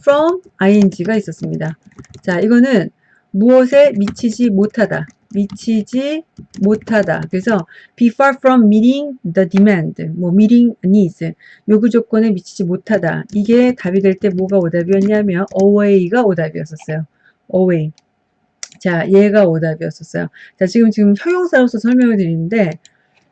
from, ing가 있었습니다. 자, 이거는 무엇에 미치지 못하다. 미치지 못하다. 그래서 be far from meeting the demand, 뭐 meeting needs, 요구 조건에 미치지 못하다. 이게 답이 될 때 뭐가 오답이었냐면 away가 오답이었었어요. away. 자, 얘가 오답이었었어요. 자, 지금 지금 형용사로서 설명을 드리는데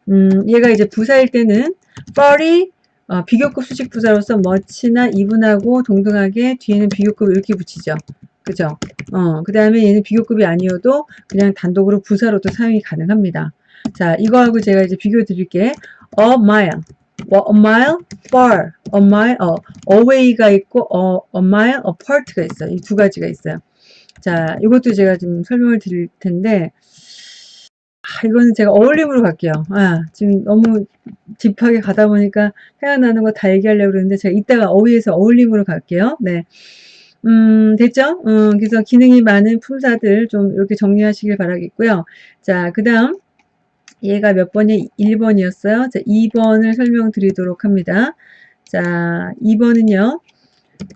음, 얘가 이제 부사일 때는 far이 어, 비교급 수직 부사로서 much나 even하고 동등하게 뒤에는 비교급을 이렇게 붙이죠. 그죠? 어, 그 다음에 얘는 비교급이 아니어도 그냥 단독으로 부사로도 사용이 가능합니다. 자, 이거하고 제가 이제 비교 드릴게. a mile. a mile far. a mile, 어, away가 있고, 어, a mile apart가 있어요. 이 두 가지가 있어요. 자, 이것도 제가 좀 설명을 드릴 텐데, 아, 이거는 제가 어울림으로 갈게요. 아, 지금 너무 딥하게 가다 보니까 생각나는 거 다 얘기하려고 그러는데, 제가 이따가 어휘에서 어울림으로 갈게요. 네. 음, 됐죠? 어, 그래서 기능이 많은 품사들 좀 이렇게 정리하시길 바라겠고요. 자, 그 다음 얘가 몇 번이 1번이었어요. 자, 2번을 설명드리도록 합니다. 자, 2번은요.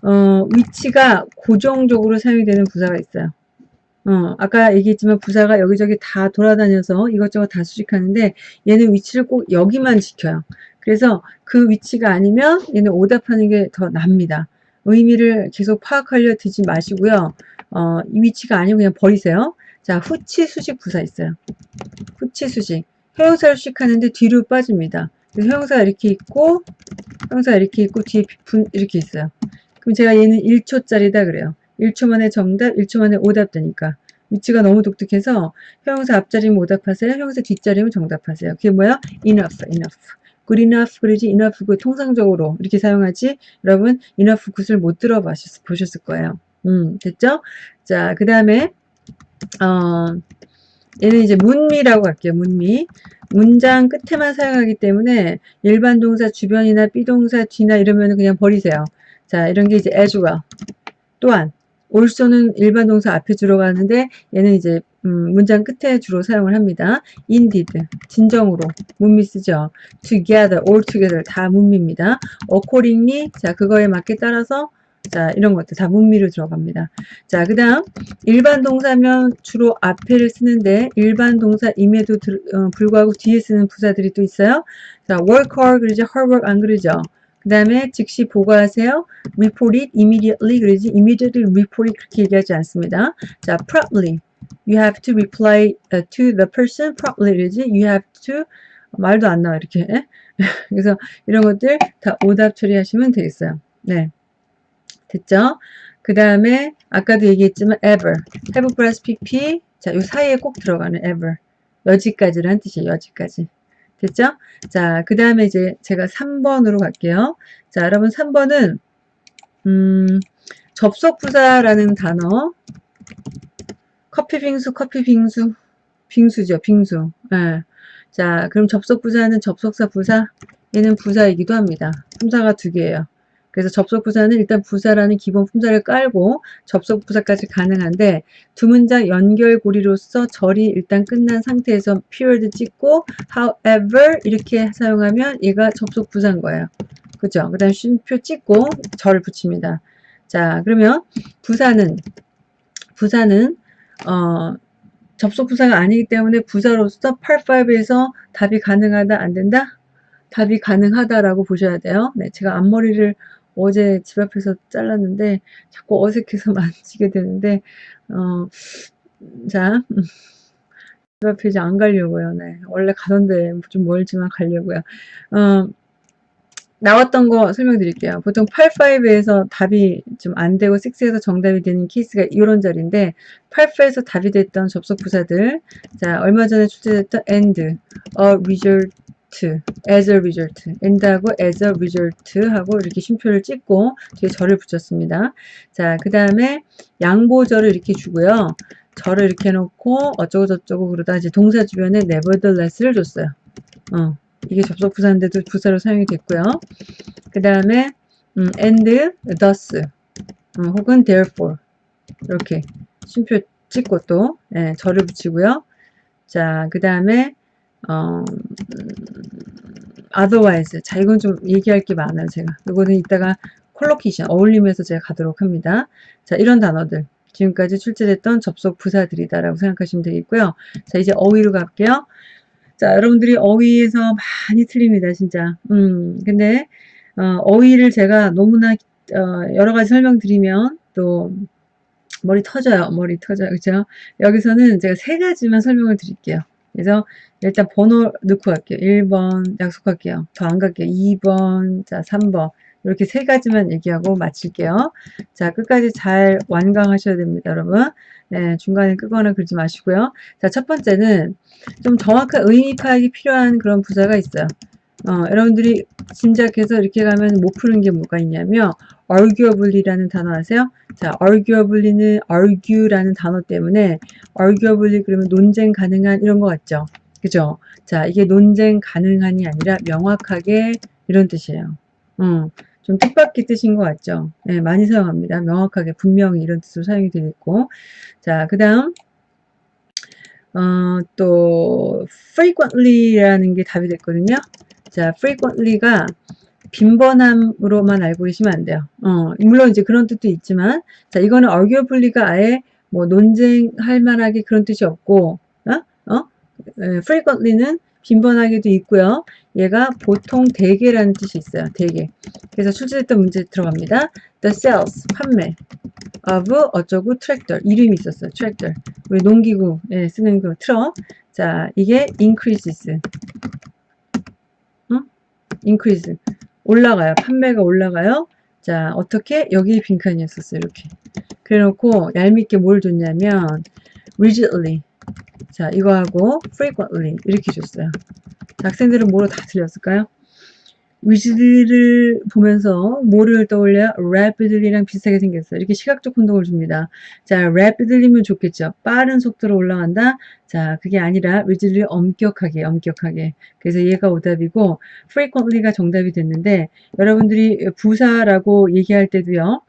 어, 위치가 고정적으로 사용이 되는 부사가 있어요. 어, 아까 얘기했지만 부사가 여기저기 다 돌아다녀서 이것저것 다 수식하는데 얘는 위치를 꼭 여기만 지켜요. 그래서 그 위치가 아니면 얘는 오답하는 게 더 납니다. 의미를 계속 파악하려 드지 마시고요. 어, 이 위치가 아니고 그냥 버리세요. 자, 후치 수직 부사 있어요. 후치 수직. 형용사를 수식하는데 뒤로 빠집니다. 그래서 형용사가 이렇게 있고, 형용사가 이렇게 있고, 뒤에 분 이렇게 있어요. 그럼 제가 얘는 1초짜리다 그래요. 1초 만에 정답, 1초 만에 오답 되니까. 위치가 너무 독특해서 형용사 앞자리면 오답하세요. 형용사 뒷자리면 정답하세요. 그게 뭐야? enough, enough. Good enough 그러지 enough 그 통상적으로 이렇게 사용하지 여러분 enough 굿을 못 들어보셨을 거예요. 음 됐죠? 자그 다음에 어 얘는 이제 문미라고 할게요. 문미 문장 끝에만 사용하기 때문에 일반 동사 주변이나 비동사 뒤나 이러면 그냥 버리세요. 자 이런 게 이제 as well 또한 also는 일반 동사 앞에 들어가는데 얘는 이제 음, 문장 끝에 주로 사용을 합니다. indeed, 진정으로 문미 쓰죠. together, all together 다 문미입니다. accordingly, 자 그거에 맞게 따라서 자 이런 것들 다 문미로 들어갑니다. 자 그 다음 일반 동사면 주로 앞에를 쓰는데 일반 동사임에도 들, 어, 불구하고 뒤에 쓰는 부사들이 또 있어요. 자 work hard 그러죠. hard work 안 그러죠. 그 다음에 즉시 보고하세요. report it immediately 그러지 immediately report it 그렇게 얘기하지 않습니다. 자 promptly you have to reply uh, to the person promptly 그러지 you have to 말도 안 나와 이렇게 그래서 이런 것들 다 오답 처리하시면 되겠어요. 네 됐죠? 그 다음에 아까도 얘기했지만 ever have plus pp 자 요 사이에 꼭 들어가는 ever 여지까지란 뜻이에요. 여지까지 됐죠? 자, 그 다음에 이제 제가 3번으로 갈게요. 자, 여러분 3번은 음, 접속부사라는 단어 커피 빙수, 커피 빙수, 빙수죠, 빙수. 예. 자, 그럼 접속 부사는 접속사 부사, 얘는 부사이기도 합니다. 품사가 두 개예요. 그래서 접속 부사는 일단 부사라는 기본 품사를 깔고 접속 부사까지 가능한데 두 문장 연결고리로서 절이 일단 끝난 상태에서 period 찍고 however 이렇게 사용하면 얘가 접속 부사인 거예요. 그죠? 그 다음 쉼표 찍고 절을 붙입니다. 자 그러면 부사는 부사는 어, 접속 부사가 아니기 때문에 부사로서 8-5에서 답이 가능하다 안 된다? 답이 가능하다라고 보셔야 돼요. 네, 제가 앞머리를 어제 집 앞에서 잘랐는데 자꾸 어색해서 만지게 되는데 어, 자, 집 앞에 이제 안 가려고요. 네, 원래 가던데 좀 멀지만 가려고요. 어, 나왔던 거 설명드릴게요. 보통 8-5에서 답이 좀 안 되고 6에서 정답이 되는 케이스가 이런 자리인데 8-5에서 답이 됐던 접속 부사들 자 얼마 전에 출제됐던 and, a result as a result, end하고 as a result 하고 이렇게 쉼표를 찍고 뒤에 절을 붙였습니다. 자, 그 다음에 양보절을 이렇게 주고요. 절을 이렇게 해놓고 어쩌고 저쩌고 그러다 이제 동사 주변에 nevertheless를 줬어요. 어, 이게 접속 부사인데도 부사로 사용이 됐고요. 그 다음에 음, and thus 어, 혹은 therefore. 이렇게 쉼표 찍고 또 예, 절을 붙이고요. 자, 그 다음에 어, otherwise. 자 이건 좀 얘기할 게 많아요 제가. 이거는 이따가 collocation 어울리면서 제가 가도록 합니다. 자 이런 단어들. 지금까지 출제됐던 접속 부사들이다라고 생각하시면 되겠고요. 자 이제 어휘로 갈게요 자 여러분들이 어휘에서 많이 틀립니다 진짜 음 근데 어, 휘를 제가 너무나 어, 여러 가지 설명드리면 또 머리 터져요 머리 터져요 그죠 여기서는 제가 세 가지만 설명을 드릴게요 그래서 일단 번호 넣고 갈게요. 1번 약속할게요. 더 안 갈게요. 2번, 자 3번 이렇게 세 가지만 얘기하고 마칠게요. 자 끝까지 잘 완강하셔야 됩니다. 여러분. 네, 중간에 끄거나 그러지 마시고요. 자, 첫 번째는 좀 정확한 의미 파악이 필요한 그런 부사가 있어요. 어, 여러분들이 짐작해서 이렇게 가면 못 푸는 게 뭐가 있냐면 arguably라는 단어 아세요? 자, arguably는 argue라는 단어 때문에 arguably 그러면 논쟁 가능한 이런 거 같죠? 그죠? 자, 이게 논쟁 가능한이 아니라 명확하게 이런 뜻이에요. 음, 좀 뜻밖의 뜻인 것 같죠? 네, 많이 사용합니다. 명확하게, 분명히 이런 뜻으로 사용이 되겠고. 자, 그 다음, 어, 또, frequently라는 게 답이 됐거든요. 자, frequently가 빈번함으로만 알고 계시면 안 돼요. 어, 물론 이제 그런 뜻도 있지만, 자, 이거는 arguably가 아예 뭐 논쟁할 만하게 그런 뜻이 없고, 어? 어? 에, frequently는 빈번하게도 있고요. 얘가 보통 대개라는 뜻이 있어요. 대개. 그래서 출제됐던 문제 들어갑니다. The sales, 판매 of 어쩌고 트랙터, 이름이 있었어요. 트랙터. 우리 농기구에 쓰는 그 트럭. 자, 이게 increases. 어? increase. 올라가요. 판매가 올라가요. 자, 어떻게? 여기 빈칸이었었어요. 이렇게. 그래 놓고 얄밉게 뭘 줬냐면 rigidly. 자, 이거하고 frequently 이렇게 줬어요. 학생들은 뭐로 다 틀렸을까요? 위즈를 보면서 뭐를 떠올려? rapidly랑 비슷하게 생겼어요. 이렇게 시각적 혼동을 줍니다. 자, rapidly면 좋겠죠. 빠른 속도로 올라간다. 자, 그게 아니라 rigidly 엄격하게, 엄격하게. 그래서 얘가 오답이고 frequently가 정답이 됐는데 여러분들이 부사라고 얘기할 때도요.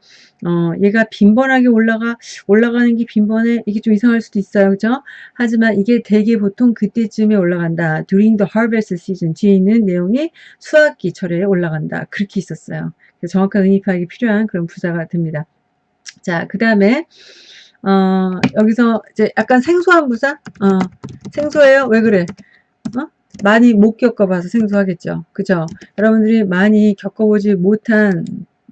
어, 얘가 빈번하게 올라가, 올라가는 게 빈번해. 이게 좀 이상할 수도 있어요. 그죠? 하지만 이게 대개 보통 그때쯤에 올라간다. during the harvest season. 뒤에 있는 내용이 수확기 철에 올라간다. 그렇게 있었어요. 정확한 파악이 필요한 그런 부사가 됩니다. 자, 그 다음에, 어, 여기서 이제 약간 생소한 부사? 어, 생소해요? 왜 그래? 어? 많이 못 겪어봐서 생소하겠죠. 그죠? 여러분들이 많이 겪어보지 못한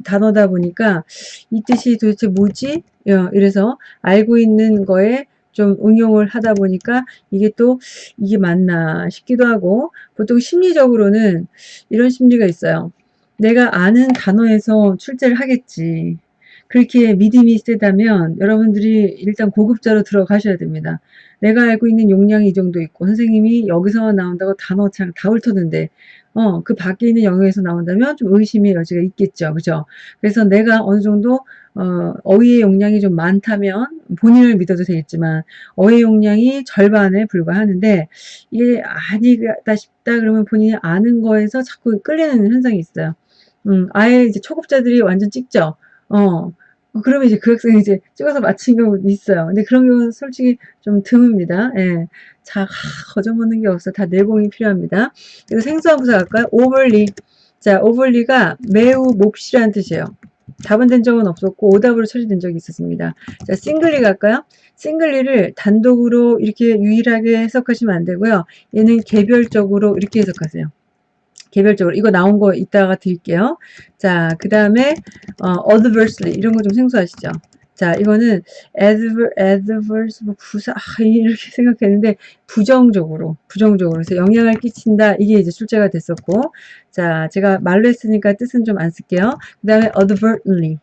단어다 보니까 이 뜻이 도대체 뭐지? 어, 이래서 알고 있는 거에 좀 응용을 하다 보니까 이게 또 이게 맞나 싶기도 하고 보통 심리적으로는 이런 심리가 있어요. 내가 아는 단어에서 출제를 하겠지. 그렇게 믿음이 세다면 여러분들이 일단 고급자로 들어가셔야 됩니다. 내가 알고 있는 용량이 이 정도 있고 선생님이 여기서 나온다고 단어 참다 훑었는데 어, 그 밖에 있는 영역에서 나온다면 좀 의심의 여지가 있겠죠. 그죠? 그래서 내가 어느 정도 어, 어휘의 용량이 좀 많다면 본인을 믿어도 되겠지만 어휘 용량이 절반에 불과하는데 이게 아니다 싶다 그러면 본인이 아는 거에서 자꾸 끌리는 현상이 있어요. 음, 아예 이제 초급자들이 완전 찍죠. 어, 어, 그러면 이제 그 학생이 이제 찍어서 마친 경우도 있어요. 근데 그런 경우는 솔직히 좀 드뭅니다. 예. 자, 거저 먹는 게 없어. 다 내공이 필요합니다. 그래서 생소한 부사 갈까요? overly. 자, overly가 매우 몹시라는 뜻이에요. 답은 된 적은 없었고 오답으로 처리된 적이 있었습니다. 자, 싱글리 갈까요? 싱글리를 단독으로 이렇게 유일하게 해석하시면 안 되고요. 얘는 개별적으로 이렇게 해석하세요. 개별적으로 이거 나온 거 이따가 드릴게요. 자, 그 다음에 어, adversely 이런 거 좀 생소하시죠? 자, 이거는 adver, adverse 뭐 부사 아, 이렇게 생각했는데 부정적으로 부정적으로 그래서 영향을 끼친다 이게 이제 출제가 됐었고 자, 제가 말로 했으니까 뜻은 좀 안 쓸게요. 그 다음에 advertently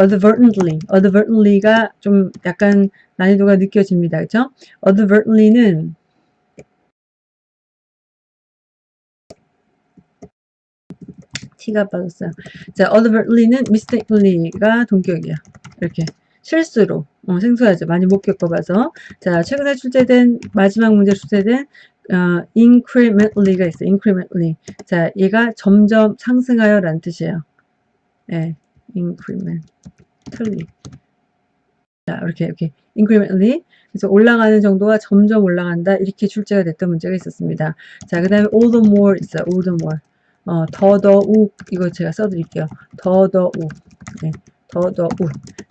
advertently, advertently가 좀 약간 난이도가 느껴집니다. 그죠? advertently는 T가 빠졌어요. 자, advertently는 mistakenly가 동격이야. 이렇게 실수로 어, 생소하죠. 많이 못 겪어봐서 자, 최근에 출제된 마지막 문제 출제된 어, incrementally가 있어요. incrementally. 자, 얘가 점점 상승하여 라는 뜻이에요. 예, incrementally. 자, 이렇게 이렇게 incrementally 그래서 올라가는 정도가 점점 올라간다 이렇게 출제가 됐던 문제가 있었습니다. 자, 그 다음에 all the more 있어요. all the more. 어, 더더욱 이거 제가 써드릴게요. 더더욱. 네, 더더욱.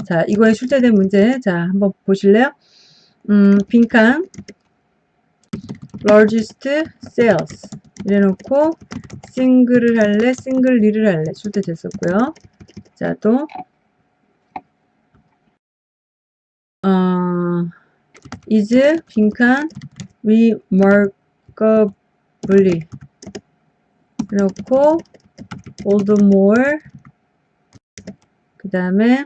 자, 이거에 출제된 문제 자 한번 보실래요? 음, 빈칸 largest sales 이래놓고 싱글을 할래 싱글리를 할래 출제됐었고요. 자, 또 어, is 빈칸 remarkably the more. 그 다음에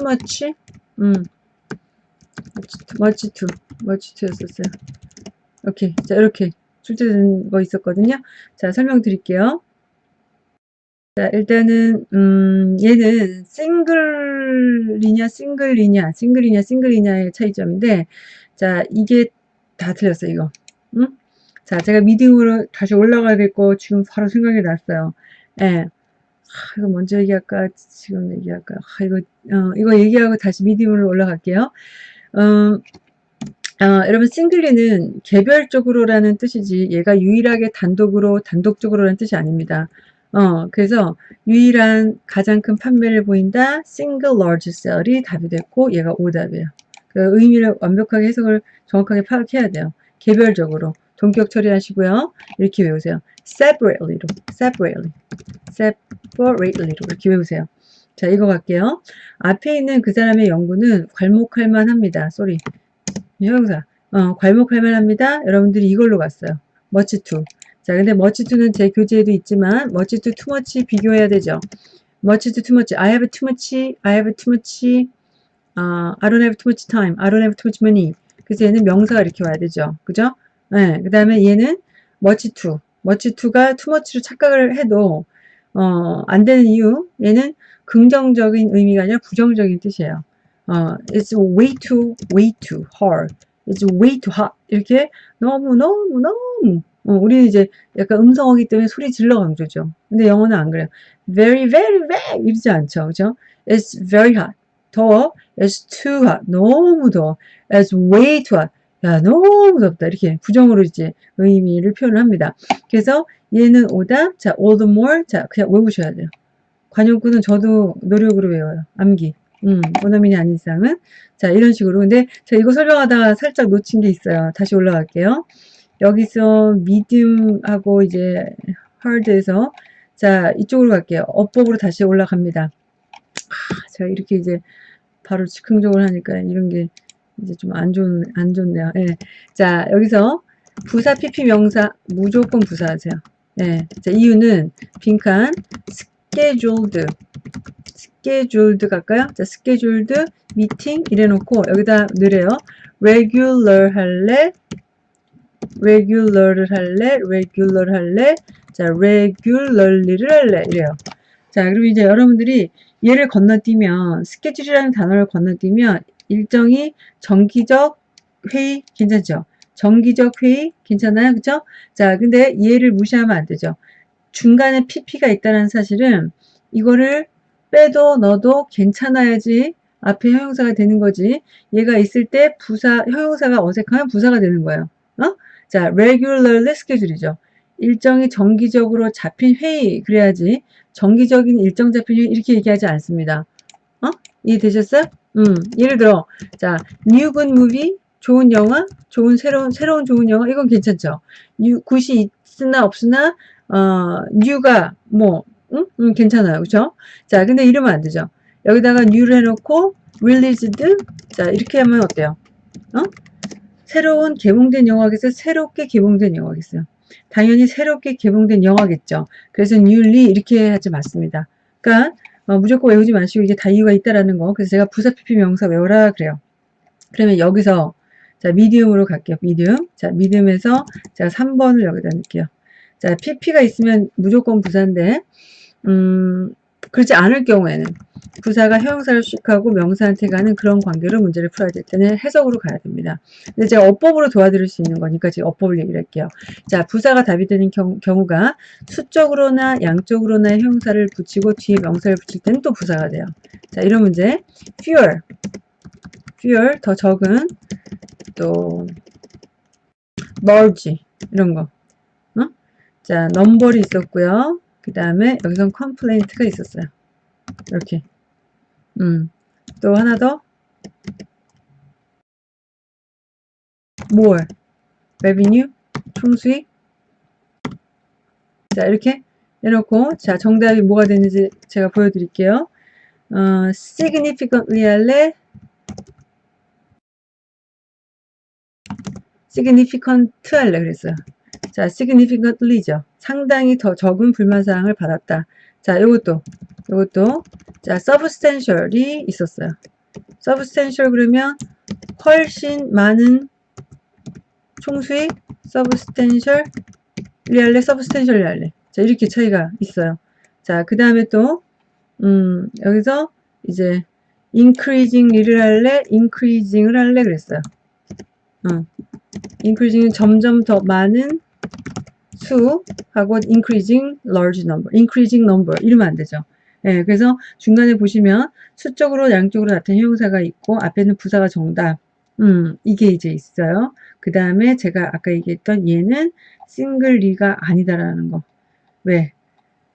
much? 음. much too. much too 였었어요. 오케이. 자 이렇게 출제된 거 있었거든요. 자 설명드릴게요. 자 일단은 음 얘는 싱글이냐 싱글이냐 싱글이냐 싱글이냐의 차이점인데 자 이게 다 틀렸어요 이거. 응? 자, 제가 미디움으로 다시 올라가야 될 거 지금 바로 생각이 났어요. 예. 아, 이거 먼저 얘기할까? 지금 얘기할까? 아, 이거, 어, 이거 얘기하고 다시 미디움으로 올라갈게요. 어, 어, 여러분, 싱글리는 개별적으로라는 뜻이지, 얘가 유일하게 단독으로, 단독적으로라는 뜻이 아닙니다. 어, 그래서 유일한 가장 큰 판매를 보인다, 싱글 large sell이 답이 됐고, 얘가 오답이에요. 그 의미를 완벽하게 해석을 정확하게 파악해야 돼요. 개별적으로. 동격 처리하시고요. 이렇게 외우세요. separately로, separately, separately로 이렇게 외우세요. 자, 이거 갈게요. 앞에 있는 그 사람의 연구는 괄목할 만합니다. 쏘리. 형용사. 어, 괄목할 만합니다. 여러분들이 이걸로 갔어요. much to. 자, 근데 much to는 제 교재에도 있지만 much to too much 비교해야 되죠. much to too much. I have too much. I have too much. 어, I don't have too much time. I don't have too much money. 그래서 얘는 명사가 이렇게 와야 되죠. 그죠? 네, 그 다음에 얘는 머치투. 머치투가 투머치로 착각을 해도 어, 안 되는 이유 얘는 긍정적인 의미가 아니라 부정적인 뜻이에요. 어, it's way too, way too hard. It's way too hot. 이렇게 너무 너무 너무 어, 우리는 이제 약간 음성어기 때문에 소리 질러 강조죠. 근데 영어는 안 그래요. very very very 이러지 않죠. 그죠? It's very hot. 더워. It's too hot. 너무 더워. It's way too hot. 야 너무 덥다 이렇게 부정으로 이제 의미를 표현을 합니다. 그래서 얘는 오답 자 all the more 자 그냥 외우셔야 돼요. 관용구는 저도 노력으로 외워요. 암기. 음, 원어민이 아닌 이상은 자 이런 식으로 근데 제가 이거 설명하다가 살짝 놓친 게 있어요. 다시 올라갈게요. 여기서 미디움하고 이제 하드에서 자 이쪽으로 갈게요. 어법으로 다시 올라갑니다. 아, 제가 이렇게 이제 바로 즉흥적으로 하니까 이런 게 이제 좀 안 좋은 안 좋네요. 예. 자 여기서 부사 PP 명사 무조건 부사하세요. 예. 자 이유는 빈칸 scheduled scheduled 갈까요? 자 scheduled meeting 이래놓고 여기다 넣으래요. regular 할래 regular를 할래 regular 할래 자 regularly를 할래 이래요. 자 그리고 이제 여러분들이 얘를 건너뛰면 스케줄이라는 단어를 건너뛰면 일정이 정기적 회의 괜찮죠? 정기적 회의 괜찮아요? 그죠? 자, 근데 얘를 무시하면 안 되죠. 중간에 PP가 있다는 사실은 이거를 빼도 넣어도 괜찮아야지 앞에 형용사가 되는 거지. 얘가 있을 때 부사, 형용사가 어색하면 부사가 되는 거예요. 어? 자, regularly schedule이죠. 일정이 정기적으로 잡힌 회의 그래야지 정기적인 일정 잡힌 회의 이렇게 얘기하지 않습니다. 어? 이해되셨어요? 음, 예를 들어, 자, new good movie, 좋은 영화, 좋은 새로운 새로운 좋은 영화, 이건 괜찮죠. new 굿이 있으나 없으나 어, new가 뭐, 응? 음, 괜찮아요, 그렇죠? 자, 근데 이러면 안 되죠. 여기다가 new를 해 놓고 released, 자 이렇게 하면 어때요? 어? 새로운 개봉된 영화겠어요? 새롭게 개봉된 영화겠어요? 당연히 새롭게 개봉된 영화겠죠. 그래서 newly 이렇게 하지 맞습니다. 그러니까 어, 무조건 외우지 마시고 이게 다 이유가 있다라는 거. 그래서 제가 부사 PP 명사 외워라 그래요. 그러면 여기서 자 미디움으로 갈게요. 미디움. 자 미디움에서 제가 3번을 여기다 넣을게요. 자, pp가 있으면 무조건 부사인데, 음, 그렇지 않을 경우에는 부사가 형용사를 수식하고 명사한테 가는 그런 관계로 문제를 풀어야 될 때는 해석으로 가야 됩니다. 근데 제가 어법으로 도와드릴 수 있는 거니까 지금 어법을 얘기를 할게요. 자, 부사가 답이 되는 경, 우 가 수적으로나 양쪽으로나 형용사를 붙이고 뒤에 명사를 붙일 때는 또 부사가 돼요. 자, 이런 문제. fewer, fewer, 더 적은, 또 large, 이런 거. 어? 자, number이 있었고요. 그 다음에 여기선 complaint가 있었어요. 이렇게. 음. 또 하나 더. more. revenue. 총수익. 자, 이렇게 해놓고, 자, 정답이 뭐가 되는지 제가 보여드릴게요. 어, significantly 할래? significant 할래 그랬어요. 자, significantly죠. 상당히 더 적은 불만사항을 받았다. 자, 요것도, 요것도, 자, substantial이 있었어요. substantial 그러면 훨씬 많은 총수익, substantial, 리할래, substantial 리할래. 자, 이렇게 차이가 있어요. 자, 그 다음에 또, 음, 여기서 이제 increasing 일을 할래, increasing을 할래 그랬어요. 어. increasing은 점점 더 많은 수하고 increasing large number, increasing number 이러면 안 되죠. 예, 그래서 중간에 보시면 수적으로 양쪽으로 나타낸 형용사가 있고 앞에는 부사가 정답. 음, 이게 이제 있어요. 그 다음에 제가 아까 얘기했던 얘는 싱글리가 아니다라는 거. 왜?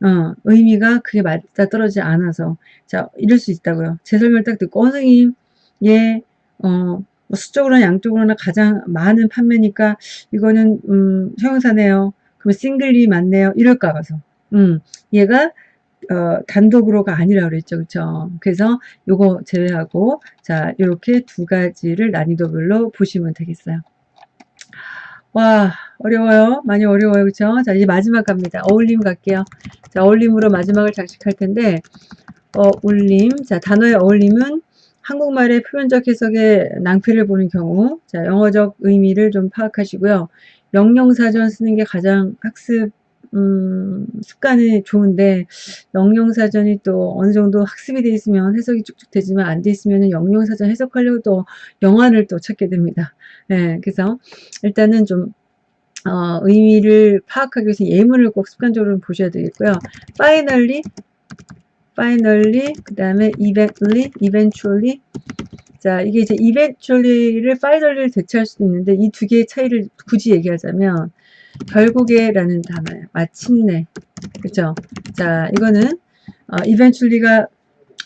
어, 의미가 그게 맞다 떨어지지 않아서. 자, 이럴 수 있다고요. 제 설명 딱 듣고, 어, 선생님, 얘, 어, 뭐 수적으로나 양쪽으로나 가장 많은 판매니까 이거는 음, 형용사네요. 그럼 싱글리 맞네요. 이럴까 봐서. 음, 얘가 어, 단독으로가 아니라 그랬죠. 그쵸? 그래서 요거 제외하고 자, 이렇게 두 가지를 난이도별로 보시면 되겠어요. 와, 어려워요. 많이 어려워요. 그쵸? 자, 이제 마지막 갑니다. 어울림 갈게요. 자, 어울림으로 마지막을 장식할 텐데, 어울림. 자, 단어의 어울림은 한국말의 표현적 해석에 낭패를 보는 경우 자 영어적 의미를 좀 파악하시고요. 영영사전 쓰는 게 가장 학습 음, 습관이 좋은데 영영사전이 또 어느 정도 학습이 돼 있으면 해석이 쭉쭉 되지만 안 돼 있으면 영영사전 해석하려고 또 영화를 또 찾게 됩니다. 네, 그래서 일단은 좀 어, 의미를 파악하기 위해서 예문을 꼭 습관적으로 보셔야 되겠고요. finally finally, 그 다음에 eventually, eventually. 자, 이게 이제 eventually를 finally를 대체할 수도 있는데 이 두 개의 차이를 굳이 얘기하자면 결국에 라는 단어예요. 마침내. 그쵸? 자, 이거는 어, eventually가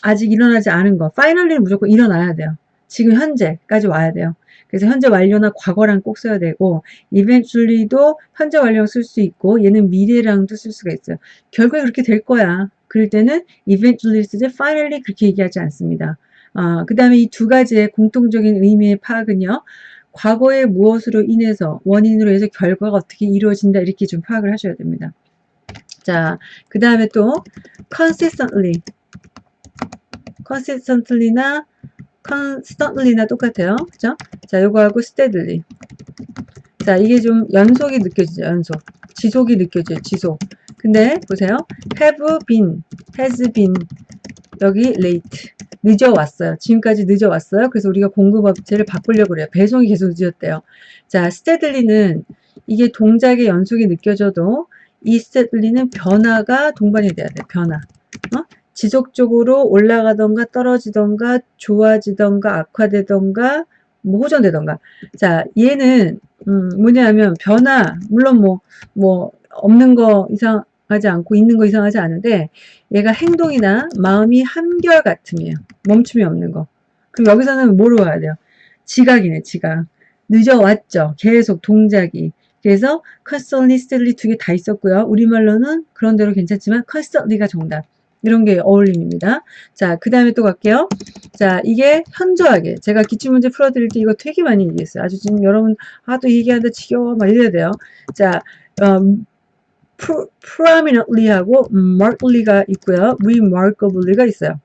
아직 일어나지 않은 거. finally는 무조건 일어나야 돼요. 지금 현재까지 와야 돼요. 그래서 현재 완료나 과거랑 꼭 써야 되고 eventually도 현재 완료랑 쓸 수 있고 얘는 미래랑도 쓸 수가 있어요. 결국에 그렇게 될 거야. 그럴 때는 eventually 쓰지 finally 그렇게 얘기하지 않습니다. 어, 그 다음에 이 두 가지의 공통적인 의미의 파악은요. 과거의 무엇으로 인해서 원인으로 해서 결과가 어떻게 이루어진다 이렇게 좀 파악을 하셔야 됩니다. 자, 그 다음에 또 consistently consistently나 constantly나 똑같아요. 그죠? 자, 요거하고 steadily 자, 이게 좀 연속이 느껴지죠. 연속. 지속이 느껴져요. 지속. 근데 보세요. have been, has been 여기 late 늦어왔어요. 지금까지 늦어왔어요. 그래서 우리가 공급업체를 바꾸려고 그래요. 배송이 계속 늦었대요. 자, steadily,는 이게 동작의 연속이 느껴져도 이 steadily,는 변화가 동반이 돼야 돼요. 변화. 어? 지속적으로 올라가던가 떨어지던가 좋아지던가 악화되던가 뭐 호전되던가. 자, 얘는 음, 뭐냐면 변화 물론 뭐뭐 뭐 없는 거 이상 하지 않고 있는 거 이상하지 않은데 얘가 행동이나 마음이 한결같음이에요. 멈춤이 없는 거. 그럼 여기서는 뭐로 가야 돼요? 지각이네, 지각. 늦어왔죠. 계속 동작이. 그래서 constantly, steadily 두 개 다 있었고요. 우리말로는 그런 대로 괜찮지만 constantly가 정답. 이런 게 어울림입니다. 자, 그 다음에 또 갈게요. 자, 이게 현저하게. 제가 기출문제 풀어드릴 때 이거 되게 많이 얘기했어요. 아주 지금 여러분, 아, 또 얘기하는데 지겨워. 막 이래야 돼요. 자, 음, prominently하고 markedly가 있고요. remarkably가 있어요.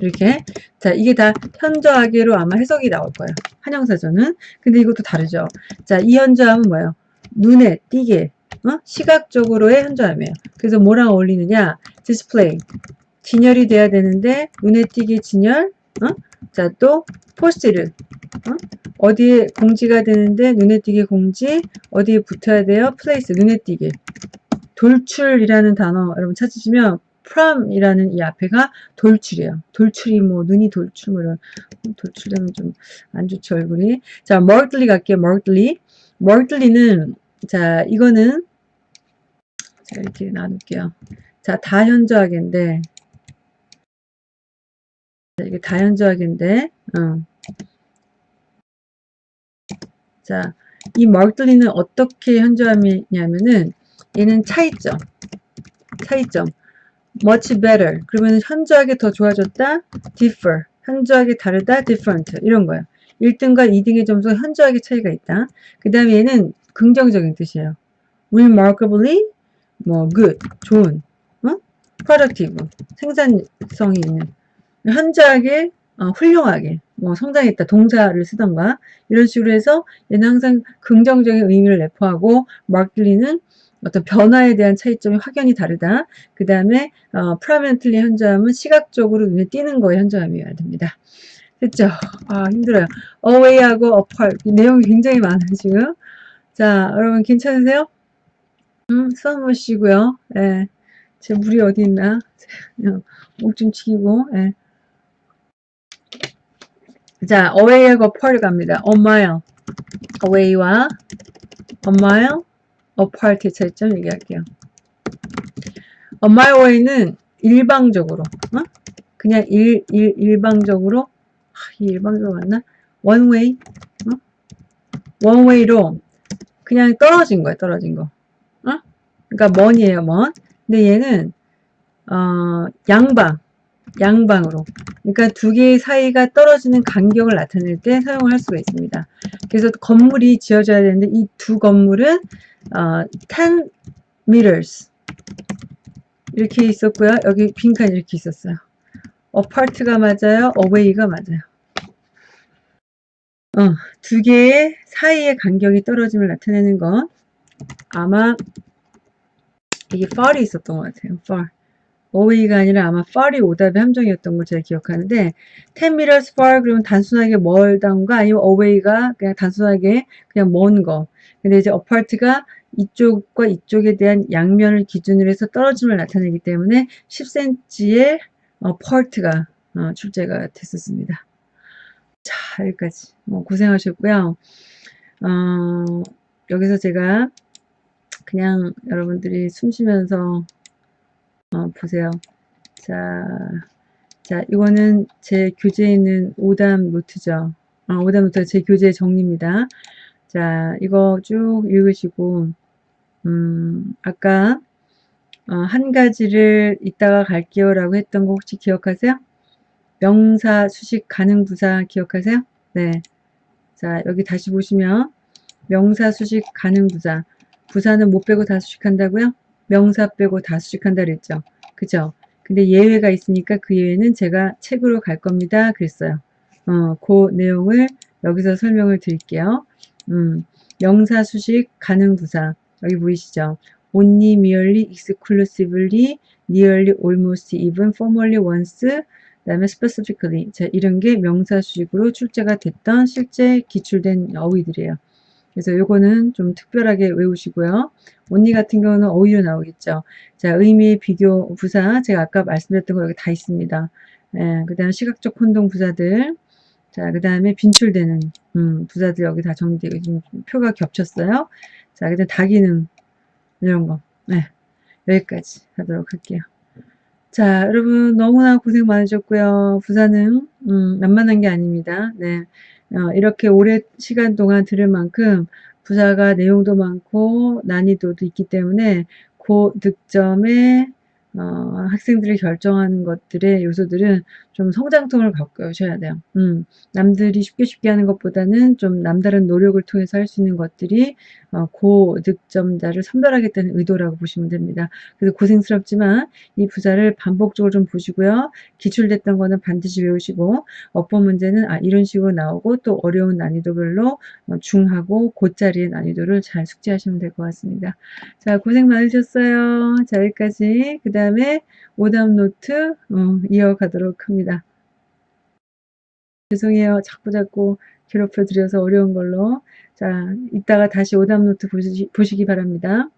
이렇게 자 이게 다 현저하게로 아마 해석이 나올 거예요. 한영사전은 근데 이것도 다르죠. 자이 현저함은 뭐예요? 눈에 띄게 어? 시각적으로의 현저함이에요. 그래서 뭐랑 어울리느냐? display. 진열이 돼야 되는데 눈에 띄게 진열. 어? 자, 또 포스트잇. 어? 디에 공지가 되는데 눈에 띄게 공지. 어디에 붙어야 돼요? place. 눈에 띄게. 돌출이라는 단어 여러분 찾으시면 프롬이라는 이 앞에가 돌출이에요. 돌출이 뭐 눈이 돌출 뭐 이런 돌출되면 좀 안 좋죠 얼굴이. 자, 멀틀리 갈게요. 멀틀리. 멀틀리는 자 이거는 자 이렇게 나눌게요. 자 다현저하게인데 이게 다현저하게인데 어. 자, 이 멀틀리는 어떻게 현저함이냐면은 얘는 차이점. 차이점. much better. 그러면 현저하게 더 좋아졌다. differ. 현저하게 다르다. different. 이런 거예요. 1등과 2등의 점수가 현저하게 차이가 있다. 그 다음에 얘는 긍정적인 뜻이에요. remarkably 뭐 good, 좋은, 어? productive, 생산성이 있는 현저하게 어, 훌륭하게 뭐 성장했다 동사를 쓰던가 이런 식으로 해서 얘는 항상 긍정적인 의미를 내포하고 마클리는 어떤 변화에 대한 차이점이 확연히 다르다. 그 다음에 어, 프라멘틀리 현저함은 시각적으로 눈에 띄는 거에 현저함이어야 됩니다. 됐죠? 아 힘들어요. away하고 apart 내용이 굉장히 많아요 지금. 자 여러분 괜찮으세요? 음, 숨 마시고요. 예. 제 물이 어디 있나? 목 좀 치고. 예. 자, away하고 apart 갑니다. a mile. away와 a mile apart의 차이점 얘기할게요. a mile away는 일방적으로, 어? 그냥 일, 일, 일방적으로, 아, 일방적으로 맞나? one way, 어? one way로 그냥 떨어진 거예요, 떨어진 거. 어? 그러니까 먼이에요, 먼. 근데 얘는, 어, 양방, 양방으로. 그러니까 두 개의 사이가 떨어지는 간격을 나타낼 때 사용을 할 수가 있습니다. 그래서 건물이 지어져야 되는데 이 두 건물은 어, 10 meters 이렇게 있었고요. 여기 빈칸 이렇게 있었어요. apart가 맞아요. away가 맞아요. 어, 두 개의 사이의 간격이 떨어짐을 나타내는 건 아마 이게 far이 있었던 것 같아요. far. Away가 아니라 아마 far이 오답의 함정이었던 걸 제가 기억하는데 10 meters far 그러면 단순하게 멀다가 아니면 away가 그냥 단순하게 그냥 먼 거. 근데 이제 apart가 이쪽과 이쪽에 대한 양면을 기준으로 해서 떨어짐을 나타내기 때문에 10cm의 어, part가 어, 출제가 됐었습니다. 자 여기까지 뭐 고생하셨고요. 어, 여기서 제가 그냥 여러분들이 숨 쉬면서 어, 보세요. 자, 자, 이거는 제 교재에 있는 오담 노트죠. 어, 오담 노트가 제 교재 정리입니다. 자, 이거 쭉 읽으시고, 음, 아까, 어, 한 가지를 이따가 갈게요 라고 했던 거 혹시 기억하세요? 명사, 수식, 가능, 부사 기억하세요? 네. 자, 여기 다시 보시면, 명사, 수식, 가능, 부사. 부사는 못 빼고 다 수식한다고요? 명사 빼고 다 수식한다 그랬죠. 그죠? 근데 예외가 있으니까 그 예외는 제가 책으로 갈 겁니다. 그랬어요. 어, 그 내용을 여기서 설명을 드릴게요. 음, 명사, 수식, 가능, 부사. 여기 보이시죠? only, merely, exclusively, nearly, almost, even, formally, once, 그 다음에 specifically. 자, 이런 게 명사, 수식으로 출제가 됐던 실제 기출된 어휘들이에요. 그래서 요거는 좀 특별하게 외우시고요. 언니 같은 경우는 어휘로 나오겠죠. 자, 의미, 비교, 부사. 제가 아까 말씀드렸던 거 여기 다 있습니다. 예, 그 다음 시각적 혼동 부사들. 자, 그 다음에 빈출되는 음, 부사들 여기 다 정리되고 지금 표가 겹쳤어요. 자, 그 다음 다기능 이런 거. 네, 여기까지 하도록 할게요. 자, 여러분 너무나 고생 많으셨고요. 부사는 음, 만만한 게 아닙니다. 네. 어, 이렇게 오래 시간 동안 들을 만큼 부사가 내용도 많고 난이도도 있기 때문에 그 득점에 어, 학생들이 결정하는 것들의 요소들은 좀 성장통을 바꾸셔야 돼요. 음, 남들이 쉽게 쉽게 하는 것보다는 좀 남다른 노력을 통해서 할 수 있는 것들이 어, 고득점자를 선별하겠다는 의도라고 보시면 됩니다. 그래서 고생스럽지만 이 부사를 반복적으로 좀 보시고요. 기출됐던 거는 반드시 외우시고 어법 문제는 아 이런 식으로 나오고 또 어려운 난이도별로 어, 중하고 고짜리의 난이도를 잘 숙지하시면 될 것 같습니다. 자 고생 많으셨어요. 자 여기까지 그 다음에 오답 노트 어, 이어가도록 합니다. 죄송해요. 자꾸 자꾸 괴롭혀 드려서 어려운 걸로. 자, 이따가 다시 오답 노트 보시, 보시기 바랍니다.